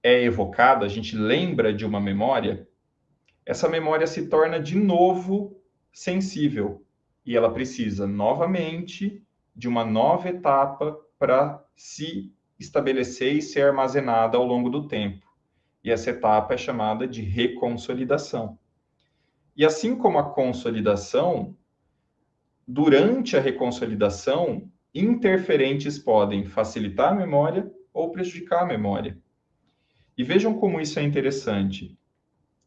Speaker 2: é evocada, a gente lembra de uma memória, essa memória se torna de novo sensível e ela precisa novamente de uma nova etapa para se estabelecer e ser armazenada ao longo do tempo. E essa etapa é chamada de reconsolidação. E assim como a consolidação, durante a reconsolidação, interferentes podem facilitar a memória ou prejudicar a memória. E vejam como isso é interessante.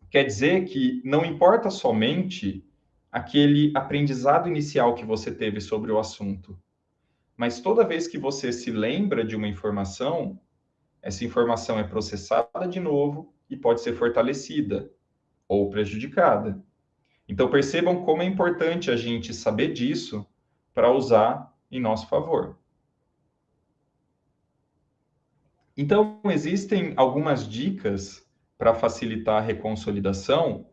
Speaker 2: Quer dizer que não importa somente aquele aprendizado inicial que você teve sobre o assunto, mas toda vez que você se lembra de uma informação, essa informação é processada de novo e pode ser fortalecida ou prejudicada. Então percebam como é importante a gente saber disso para usar em nosso favor. Então, existem algumas dicas para facilitar a reconsolidação,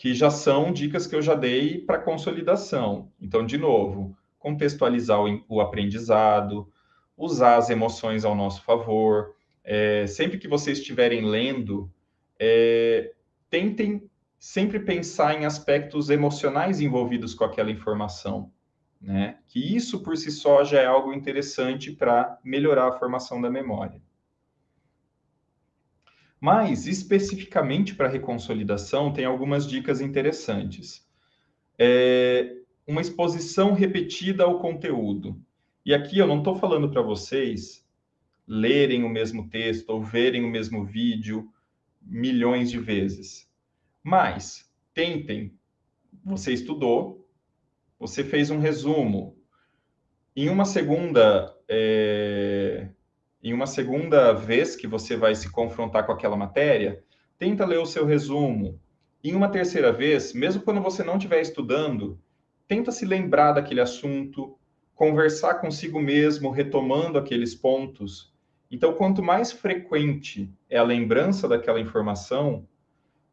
Speaker 2: que já são dicas que eu já dei para consolidação. Então, de novo, contextualizar o, o aprendizado, usar as emoções ao nosso favor. É, sempre que vocês estiverem lendo, é, tentem sempre pensar em aspectos emocionais envolvidos com aquela informação, né? Que isso por si só já é algo interessante para melhorar a formação da memória. Mas, especificamente para reconsolidação, tem algumas dicas interessantes. É uma exposição repetida ao conteúdo. E aqui eu não estou falando para vocês lerem o mesmo texto ou verem o mesmo vídeo milhões de vezes. Mas tentem, você estudou, você fez um resumo. Em uma segunda, é, em uma segunda vez que você vai se confrontar com aquela matéria, tenta ler o seu resumo. Em uma terceira vez, mesmo quando você não estiver estudando, tenta se lembrar daquele assunto, conversar consigo mesmo, retomando aqueles pontos. Então, quanto mais frequente é a lembrança daquela informação,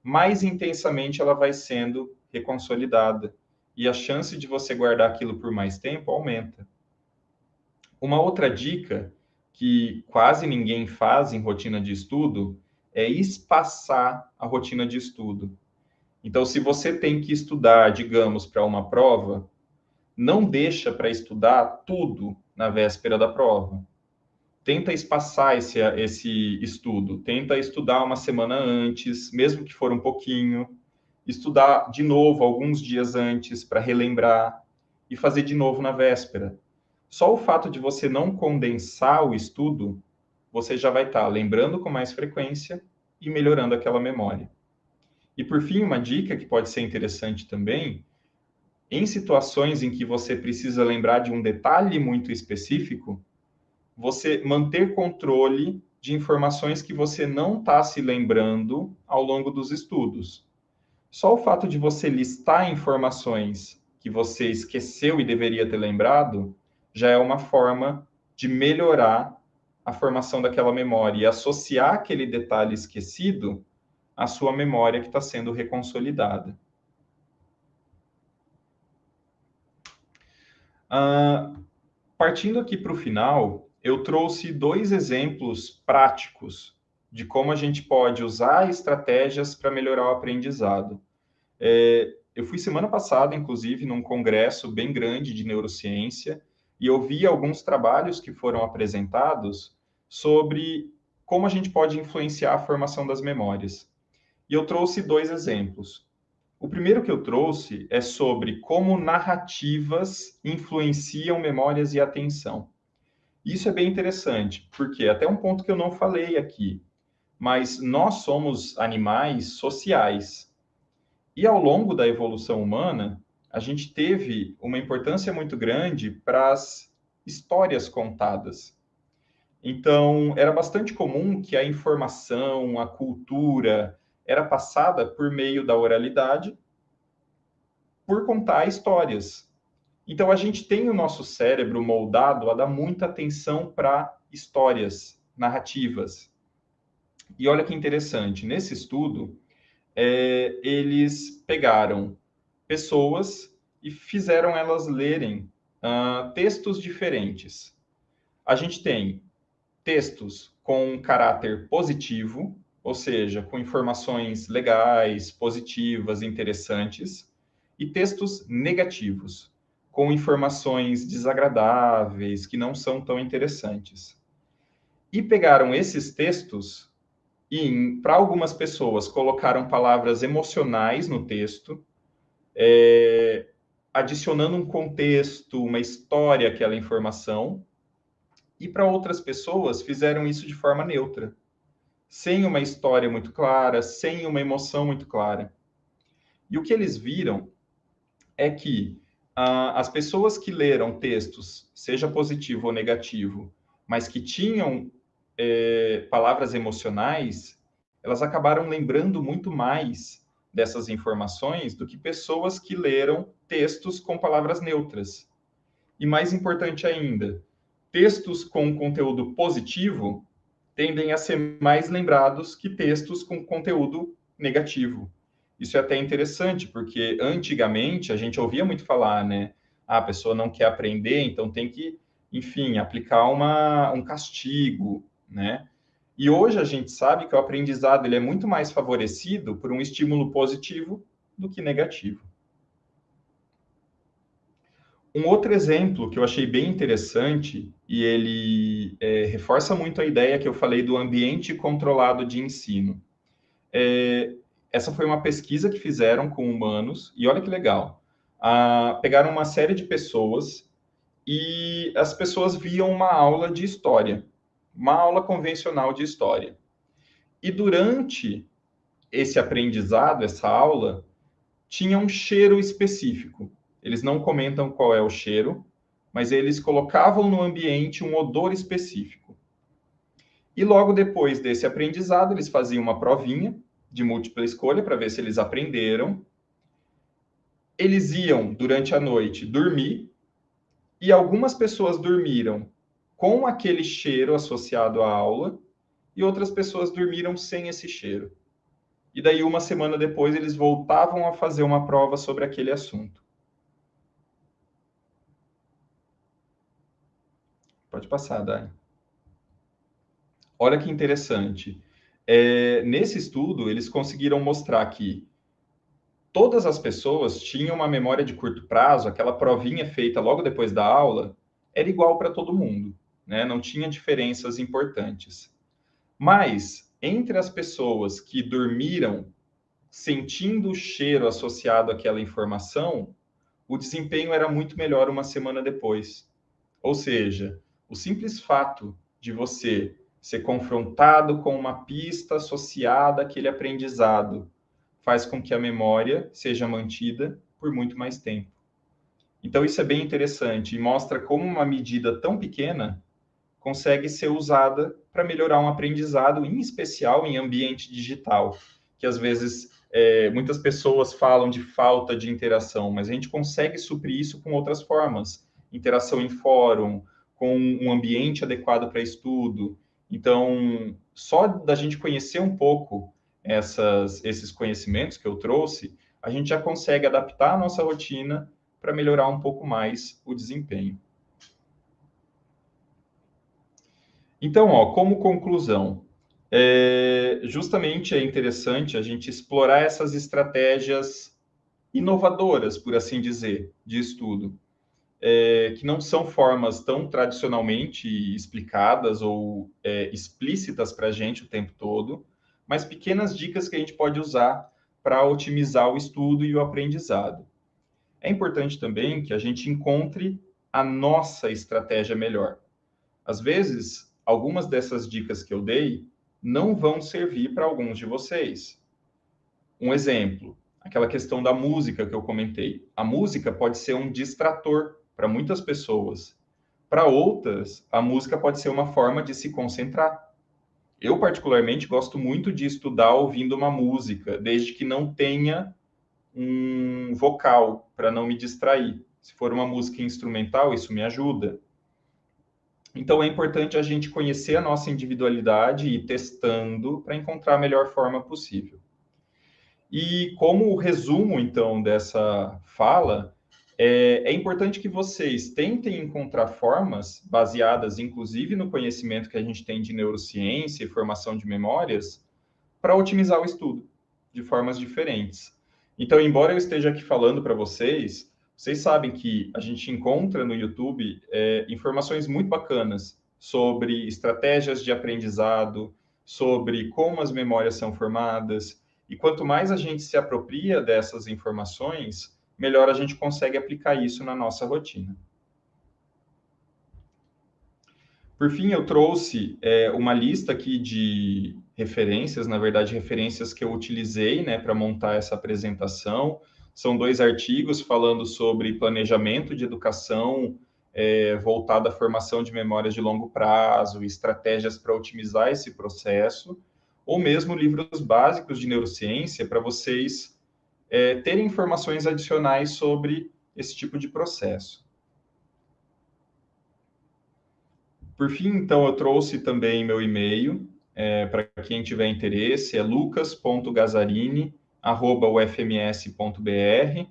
Speaker 2: mais intensamente ela vai sendo reconsolidada e a chance de você guardar aquilo por mais tempo aumenta. Uma outra dica que quase ninguém faz em rotina de estudo é espaçar a rotina de estudo. Então, se você tem que estudar, digamos, para uma prova, não deixa para estudar tudo na véspera da prova tenta espaçar esse, esse estudo, tenta estudar uma semana antes, mesmo que for um pouquinho, estudar de novo alguns dias antes para relembrar e fazer de novo na véspera. Só o fato de você não condensar o estudo, você já vai estar tá lembrando com mais frequência e melhorando aquela memória. E por fim, uma dica que pode ser interessante também, em situações em que você precisa lembrar de um detalhe muito específico, você manter controle de informações que você não está se lembrando ao longo dos estudos. Só o fato de você listar informações que você esqueceu e deveria ter lembrado já é uma forma de melhorar a formação daquela memória e associar aquele detalhe esquecido à sua memória que está sendo reconsolidada. Uh, partindo aqui para o final, eu trouxe dois exemplos práticos de como a gente pode usar estratégias para melhorar o aprendizado. É, eu fui semana passada, inclusive, num congresso bem grande de neurociência e eu vi alguns trabalhos que foram apresentados sobre como a gente pode influenciar a formação das memórias. E eu trouxe dois exemplos. O primeiro que eu trouxe é sobre como narrativas influenciam memórias e atenção. Isso é bem interessante, porque até um ponto que eu não falei aqui, mas nós somos animais sociais. E ao longo da evolução humana, a gente teve uma importância muito grande para as histórias contadas. Então, era bastante comum que a informação, a cultura, era passada por meio da oralidade, por contar histórias. Então, a gente tem o nosso cérebro moldado a dar muita atenção para histórias, narrativas. E olha que interessante, nesse estudo, é, eles pegaram pessoas e fizeram elas lerem uh, textos diferentes. A gente tem textos com caráter positivo, ou seja, com informações legais, positivas, interessantes, e textos negativos, com informações desagradáveis, que não são tão interessantes. E pegaram esses textos e, para algumas pessoas, colocaram palavras emocionais no texto, é, adicionando um contexto, uma história àquela informação, e para outras pessoas fizeram isso de forma neutra, sem uma história muito clara, sem uma emoção muito clara. E o que eles viram é que as pessoas que leram textos, seja positivo ou negativo, mas que tinham é, palavras emocionais, elas acabaram lembrando muito mais dessas informações do que pessoas que leram textos com palavras neutras. E mais importante ainda, textos com conteúdo positivo tendem a ser mais lembrados que textos com conteúdo negativo. Isso é até interessante, porque antigamente a gente ouvia muito falar, né? Ah, a pessoa não quer aprender, então tem que, enfim, aplicar uma, um castigo, né? E hoje a gente sabe que o aprendizado ele é muito mais favorecido por um estímulo positivo do que negativo. Um outro exemplo que eu achei bem interessante, e ele é, reforça muito a ideia que eu falei do ambiente controlado de ensino. É, essa foi uma pesquisa que fizeram com humanos, e olha que legal. Ah, pegaram uma série de pessoas e as pessoas viam uma aula de história, uma aula convencional de história. E durante esse aprendizado, essa aula, tinha um cheiro específico. Eles não comentam qual é o cheiro, mas eles colocavam no ambiente um odor específico. E logo depois desse aprendizado, eles faziam uma provinha de múltipla escolha para ver se eles aprenderam. Eles iam, durante a noite, dormir, e algumas pessoas dormiram com aquele cheiro associado à aula, e outras pessoas dormiram sem esse cheiro. E daí, uma semana depois, eles voltavam a fazer uma prova sobre aquele assunto. Pode passar, Dani. Olha que interessante. É, nesse estudo, eles conseguiram mostrar que todas as pessoas tinham uma memória de curto prazo, aquela provinha feita logo depois da aula, era igual para todo mundo, né? não tinha diferenças importantes. Mas, entre as pessoas que dormiram sentindo o cheiro associado àquela informação, o desempenho era muito melhor uma semana depois. Ou seja, o simples fato de você ser confrontado com uma pista associada àquele aprendizado faz com que a memória seja mantida por muito mais tempo. Então, isso é bem interessante e mostra como uma medida tão pequena consegue ser usada para melhorar um aprendizado, em especial em ambiente digital, que às vezes é, muitas pessoas falam de falta de interação, mas a gente consegue suprir isso com outras formas. Interação em fórum, com um ambiente adequado para estudo. Então, só da gente conhecer um pouco essas, esses conhecimentos que eu trouxe, a gente já consegue adaptar a nossa rotina para melhorar um pouco mais o desempenho. Então, ó, como conclusão, é, justamente é interessante a gente explorar essas estratégias inovadoras, por assim dizer, de estudo é, que não são formas tão tradicionalmente explicadas ou é, explícitas para a gente o tempo todo, mas pequenas dicas que a gente pode usar para otimizar o estudo e o aprendizado. É importante também que a gente encontre a nossa estratégia melhor. Às vezes, algumas dessas dicas que eu dei não vão servir para alguns de vocês. Um exemplo, aquela questão da música que eu comentei. A música pode ser um distrator para muitas pessoas. Para outras, a música pode ser uma forma de se concentrar. Eu, particularmente, gosto muito de estudar ouvindo uma música, desde que não tenha um vocal, para não me distrair. Se for uma música instrumental, isso me ajuda. Então, é importante a gente conhecer a nossa individualidade e ir testando para encontrar a melhor forma possível. E como resumo, então, dessa fala, é, é, importante que vocês tentem encontrar formas, baseadas inclusive no conhecimento que a gente tem de neurociência e formação de memórias, para otimizar o estudo de formas diferentes. Então, embora eu esteja aqui falando para vocês, vocês sabem que a gente encontra no YouTube é, informações muito bacanas sobre estratégias de aprendizado, sobre como as memórias são formadas, e quanto mais a gente se apropria dessas informações, melhor a gente consegue aplicar isso na nossa rotina. Por fim, eu trouxe é, uma lista aqui de referências, na verdade, referências que eu utilizei né, para montar essa apresentação. São dois artigos falando sobre planejamento de educação é, voltado à formação de memórias de longo prazo, estratégias para otimizar esse processo, ou mesmo livros básicos de neurociência para vocês é, ter informações adicionais sobre esse tipo de processo. Por fim, então, eu trouxe também meu e-mail, é, para quem tiver interesse, é lucas.gazarini.ufms.br.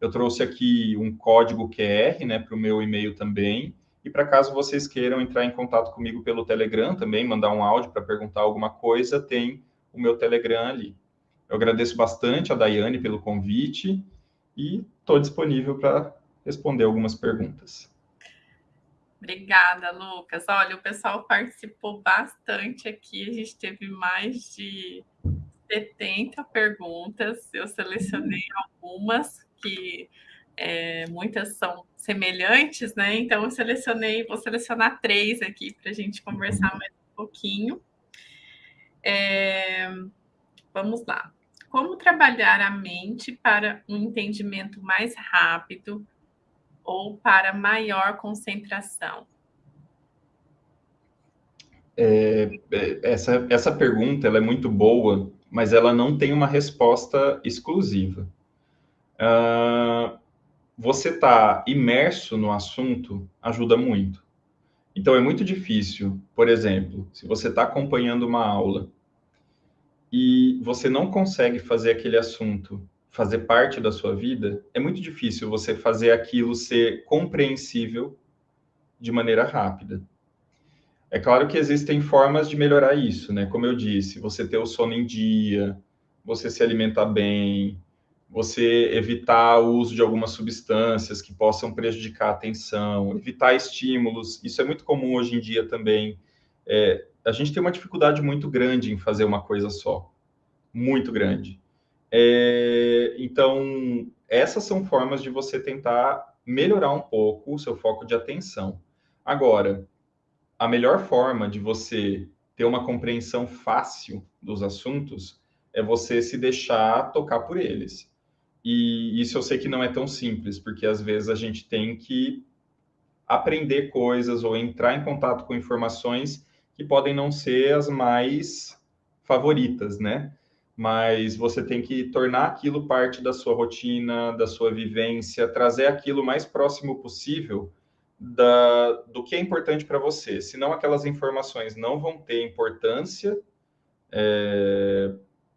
Speaker 2: Eu trouxe aqui um código QR né, para o meu e-mail também. E para caso vocês queiram entrar em contato comigo pelo Telegram também, mandar um áudio para perguntar alguma coisa, tem o meu Telegram ali. Eu agradeço bastante a Daiane pelo convite e estou disponível para responder algumas perguntas.
Speaker 1: Obrigada, Lucas. Olha, o pessoal participou bastante aqui. A gente teve mais de 70 perguntas. Eu selecionei algumas que é, muitas são semelhantes, né? Então eu selecionei, vou selecionar três aqui para a gente conversar mais um pouquinho. É, vamos lá. Como trabalhar a mente para um entendimento mais rápido ou para maior concentração?
Speaker 2: É, é, essa, essa pergunta ela é muito boa, mas ela não tem uma resposta exclusiva. Uh, você está imerso no assunto ajuda muito. Então é muito difícil, por exemplo, se você está acompanhando uma aula e você não consegue fazer aquele assunto fazer parte da sua vida, é muito difícil você fazer aquilo ser compreensível de maneira rápida. É claro que existem formas de melhorar isso, né? Como eu disse, você ter o sono em dia, você se alimentar bem, você evitar o uso de algumas substâncias que possam prejudicar a atenção, evitar estímulos. Isso é muito comum hoje em dia também. É, a gente tem uma dificuldade muito grande em fazer uma coisa só, muito grande. É, então, essas são formas de você tentar melhorar um pouco o seu foco de atenção. Agora, a melhor forma de você ter uma compreensão fácil dos assuntos é você se deixar tocar por eles. E isso eu sei que não é tão simples, porque às vezes a gente tem que aprender coisas ou entrar em contato com informações que podem não ser as mais favoritas, né? Mas você tem que tornar aquilo parte da sua rotina, da sua vivência, trazer aquilo mais próximo possível da, do que é importante para você. Senão aquelas informações não vão ter importância é,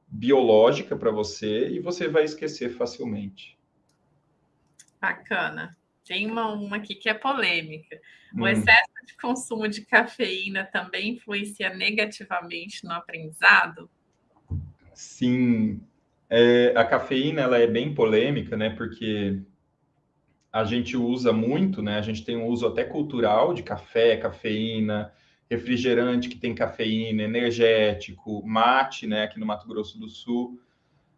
Speaker 2: biológica para você e você vai esquecer facilmente.
Speaker 1: Bacana. Tem uma, uma aqui que é polêmica. O hum. excesso de consumo de cafeína também influencia negativamente no aprendizado?
Speaker 2: Sim. É, a cafeína ela é bem polêmica, né? Porque a gente usa muito, né? A gente tem um uso até cultural de café, cafeína, refrigerante que tem cafeína, energético, mate, né, aqui no Mato Grosso do Sul.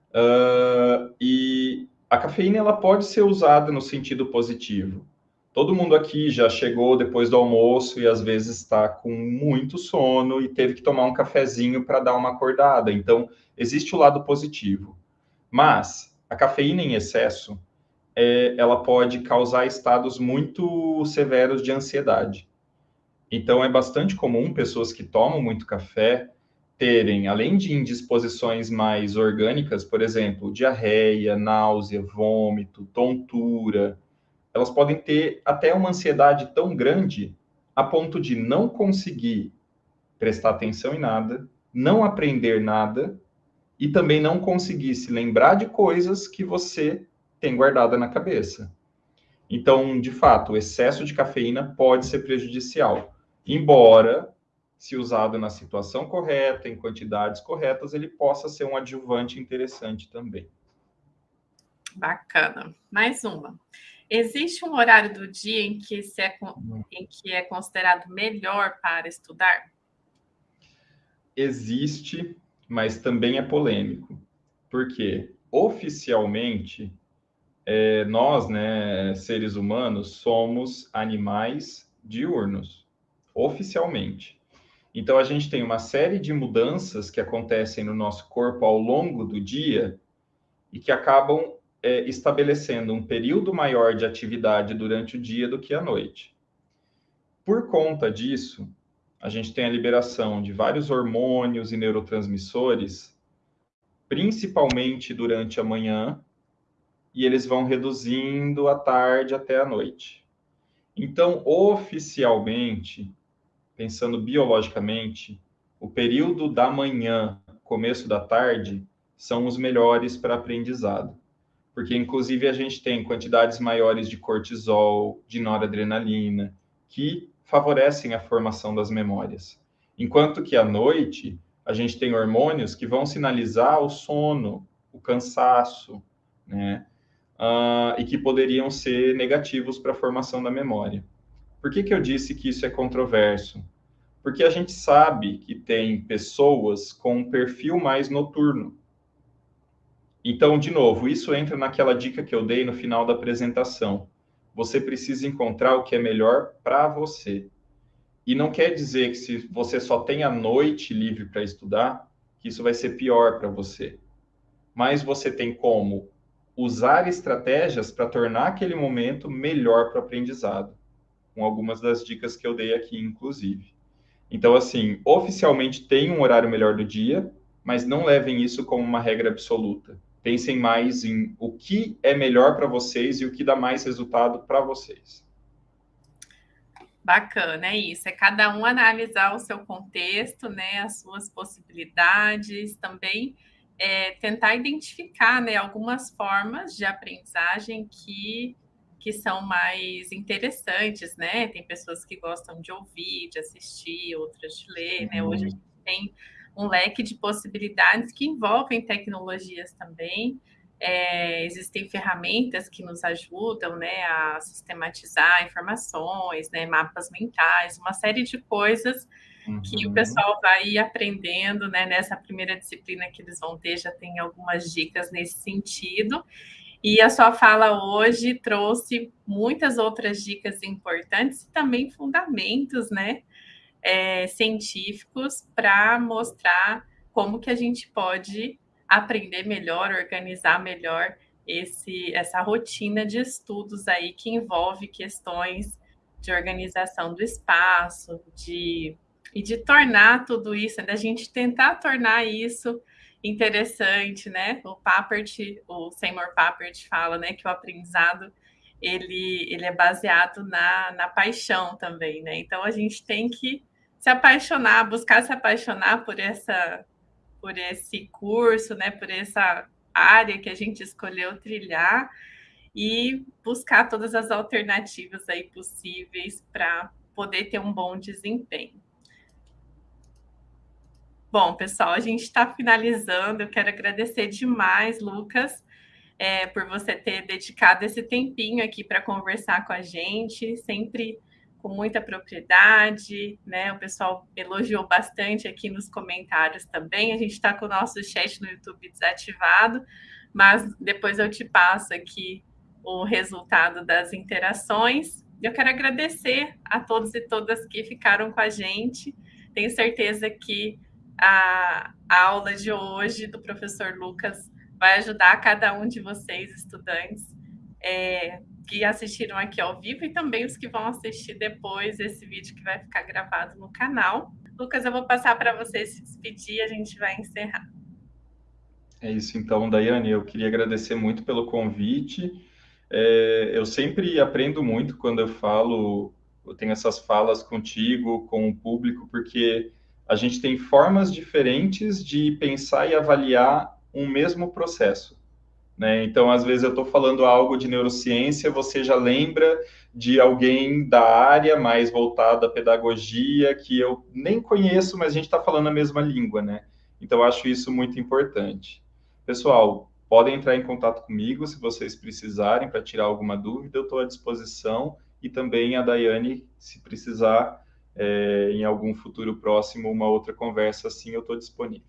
Speaker 2: Uh, e a cafeína ela pode ser usada no sentido positivo. Todo mundo aqui já chegou depois do almoço e às vezes está com muito sono e teve que tomar um cafezinho para dar uma acordada. Então, existe o lado positivo. Mas a cafeína em excesso, é, ela pode causar estados muito severos de ansiedade. Então, é bastante comum pessoas que tomam muito café terem, além de indisposições mais orgânicas, por exemplo, diarreia, náusea, vômito, tontura, elas podem ter até uma ansiedade tão grande a ponto de não conseguir prestar atenção em nada, não aprender nada e também não conseguir se lembrar de coisas que você tem guardada na cabeça. Então, de fato, o excesso de cafeína pode ser prejudicial. Embora, se usado na situação correta, em quantidades corretas, ele possa ser um adjuvante interessante também.
Speaker 1: Bacana. Mais uma. Existe um horário do dia em que, é, em que é considerado melhor para estudar?
Speaker 2: Existe, mas também é polêmico. Porque, oficialmente, é, nós, né, seres humanos, somos animais diurnos oficialmente. Então, a gente tem uma série de mudanças que acontecem no nosso corpo ao longo do dia e que acabam é, estabelecendo um período maior de atividade durante o dia do que à noite. Por conta disso, a gente tem a liberação de vários hormônios e neurotransmissores, principalmente durante a manhã, e eles vão reduzindo à tarde até a noite. Então, oficialmente, pensando biologicamente, o período da manhã, começo da tarde, são os melhores para aprendizado. Porque, inclusive, a gente tem quantidades maiores de cortisol, de noradrenalina, que favorecem a formação das memórias. Enquanto que à noite, a gente tem hormônios que vão sinalizar o sono, o cansaço, né? Uh, e que poderiam ser negativos para a formação da memória. Por que, que eu disse que isso é controverso? Porque a gente sabe que tem pessoas com um perfil mais noturno. Então, de novo, isso entra naquela dica que eu dei no final da apresentação. Você precisa encontrar o que é melhor para você. E não quer dizer que se você só tem a noite livre para estudar, que isso vai ser pior para você. mas você tem como usar estratégias para tornar aquele momento melhor para o aprendizado, com algumas das dicas que eu dei aqui, inclusive. Então, assim, oficialmente tem um horário melhor do dia, mas não levem isso como uma regra absoluta. Pensem mais em o que é melhor para vocês e o que dá mais resultado para vocês.
Speaker 1: Bacana, é isso. É cada um analisar o seu contexto, né, as suas possibilidades, também é, tentar identificar, né, algumas formas de aprendizagem que que são mais interessantes, né? Tem pessoas que gostam de ouvir, de assistir, outras de ler, né? Hoje a gente tem um leque de possibilidades que envolvem tecnologias também. É, existem ferramentas que nos ajudam né, a sistematizar informações, né, mapas mentais, uma série de coisas uhum. que o uhum. pessoal vai aprendendo né, nessa primeira disciplina que eles vão ter, já tem algumas dicas nesse sentido. E a sua fala hoje trouxe muitas outras dicas importantes e também fundamentos né, é, científicos para mostrar como que a gente pode aprender melhor, organizar melhor esse, essa rotina de estudos aí que envolve questões de organização do espaço, de e de tornar tudo isso, da gente tentar tornar isso interessante, né? O Papert, o Seymour Papert fala, né, que o aprendizado ele, ele é baseado na, na paixão também, né? Então a gente tem que se apaixonar, buscar se apaixonar por essa por esse curso, né, por essa área que a gente escolheu trilhar e buscar todas as alternativas aí possíveis para poder ter um bom desempenho. Bom, pessoal, a gente está finalizando. Eu quero agradecer demais, Lucas, é, por você ter dedicado esse tempinho aqui para conversar com a gente. Sempre com muita propriedade, né? O pessoal elogiou bastante aqui nos comentários também. A gente está com o nosso chat no YouTube desativado, mas depois eu te passo aqui o resultado das interações. Eu quero agradecer a todos e todas que ficaram com a gente. Tenho certeza que a, aula de hoje do professor Lucas vai ajudar cada um de vocês, estudantes, é, que assistiram aqui ao vivo e também os que vão assistir depois esse vídeo que vai ficar gravado no canal. Lucas, eu vou passar para você se despedir, a gente vai encerrar.
Speaker 2: É isso então, Daiane, eu queria agradecer muito pelo convite. É, eu sempre aprendo muito quando eu falo, eu tenho essas falas contigo, com o público, porque a gente tem formas diferentes de pensar e avaliar um mesmo processo. Né? Então, às vezes, eu estou falando algo de neurociência, você já lembra de alguém da área mais voltada à pedagogia, que eu nem conheço, mas a gente está falando a mesma língua, né? Então, acho isso muito importante. Pessoal, podem entrar em contato comigo se vocês precisarem para tirar alguma dúvida, eu estou à disposição. E também a Daiane, se precisar, é, em algum futuro próximo, uma outra conversa assim, eu estou disponível.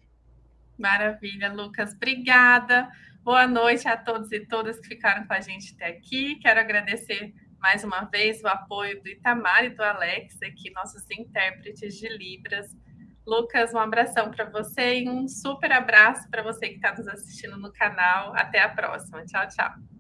Speaker 1: Maravilha, Lucas. Obrigada. Boa noite a todos e todas que ficaram com a gente até aqui. Quero agradecer mais uma vez o apoio do Itamar e do Alex, aqui, nossos intérpretes de Libras. Lucas, um abração para você e um super abraço para você que está nos assistindo no canal. Até a próxima. Tchau, tchau.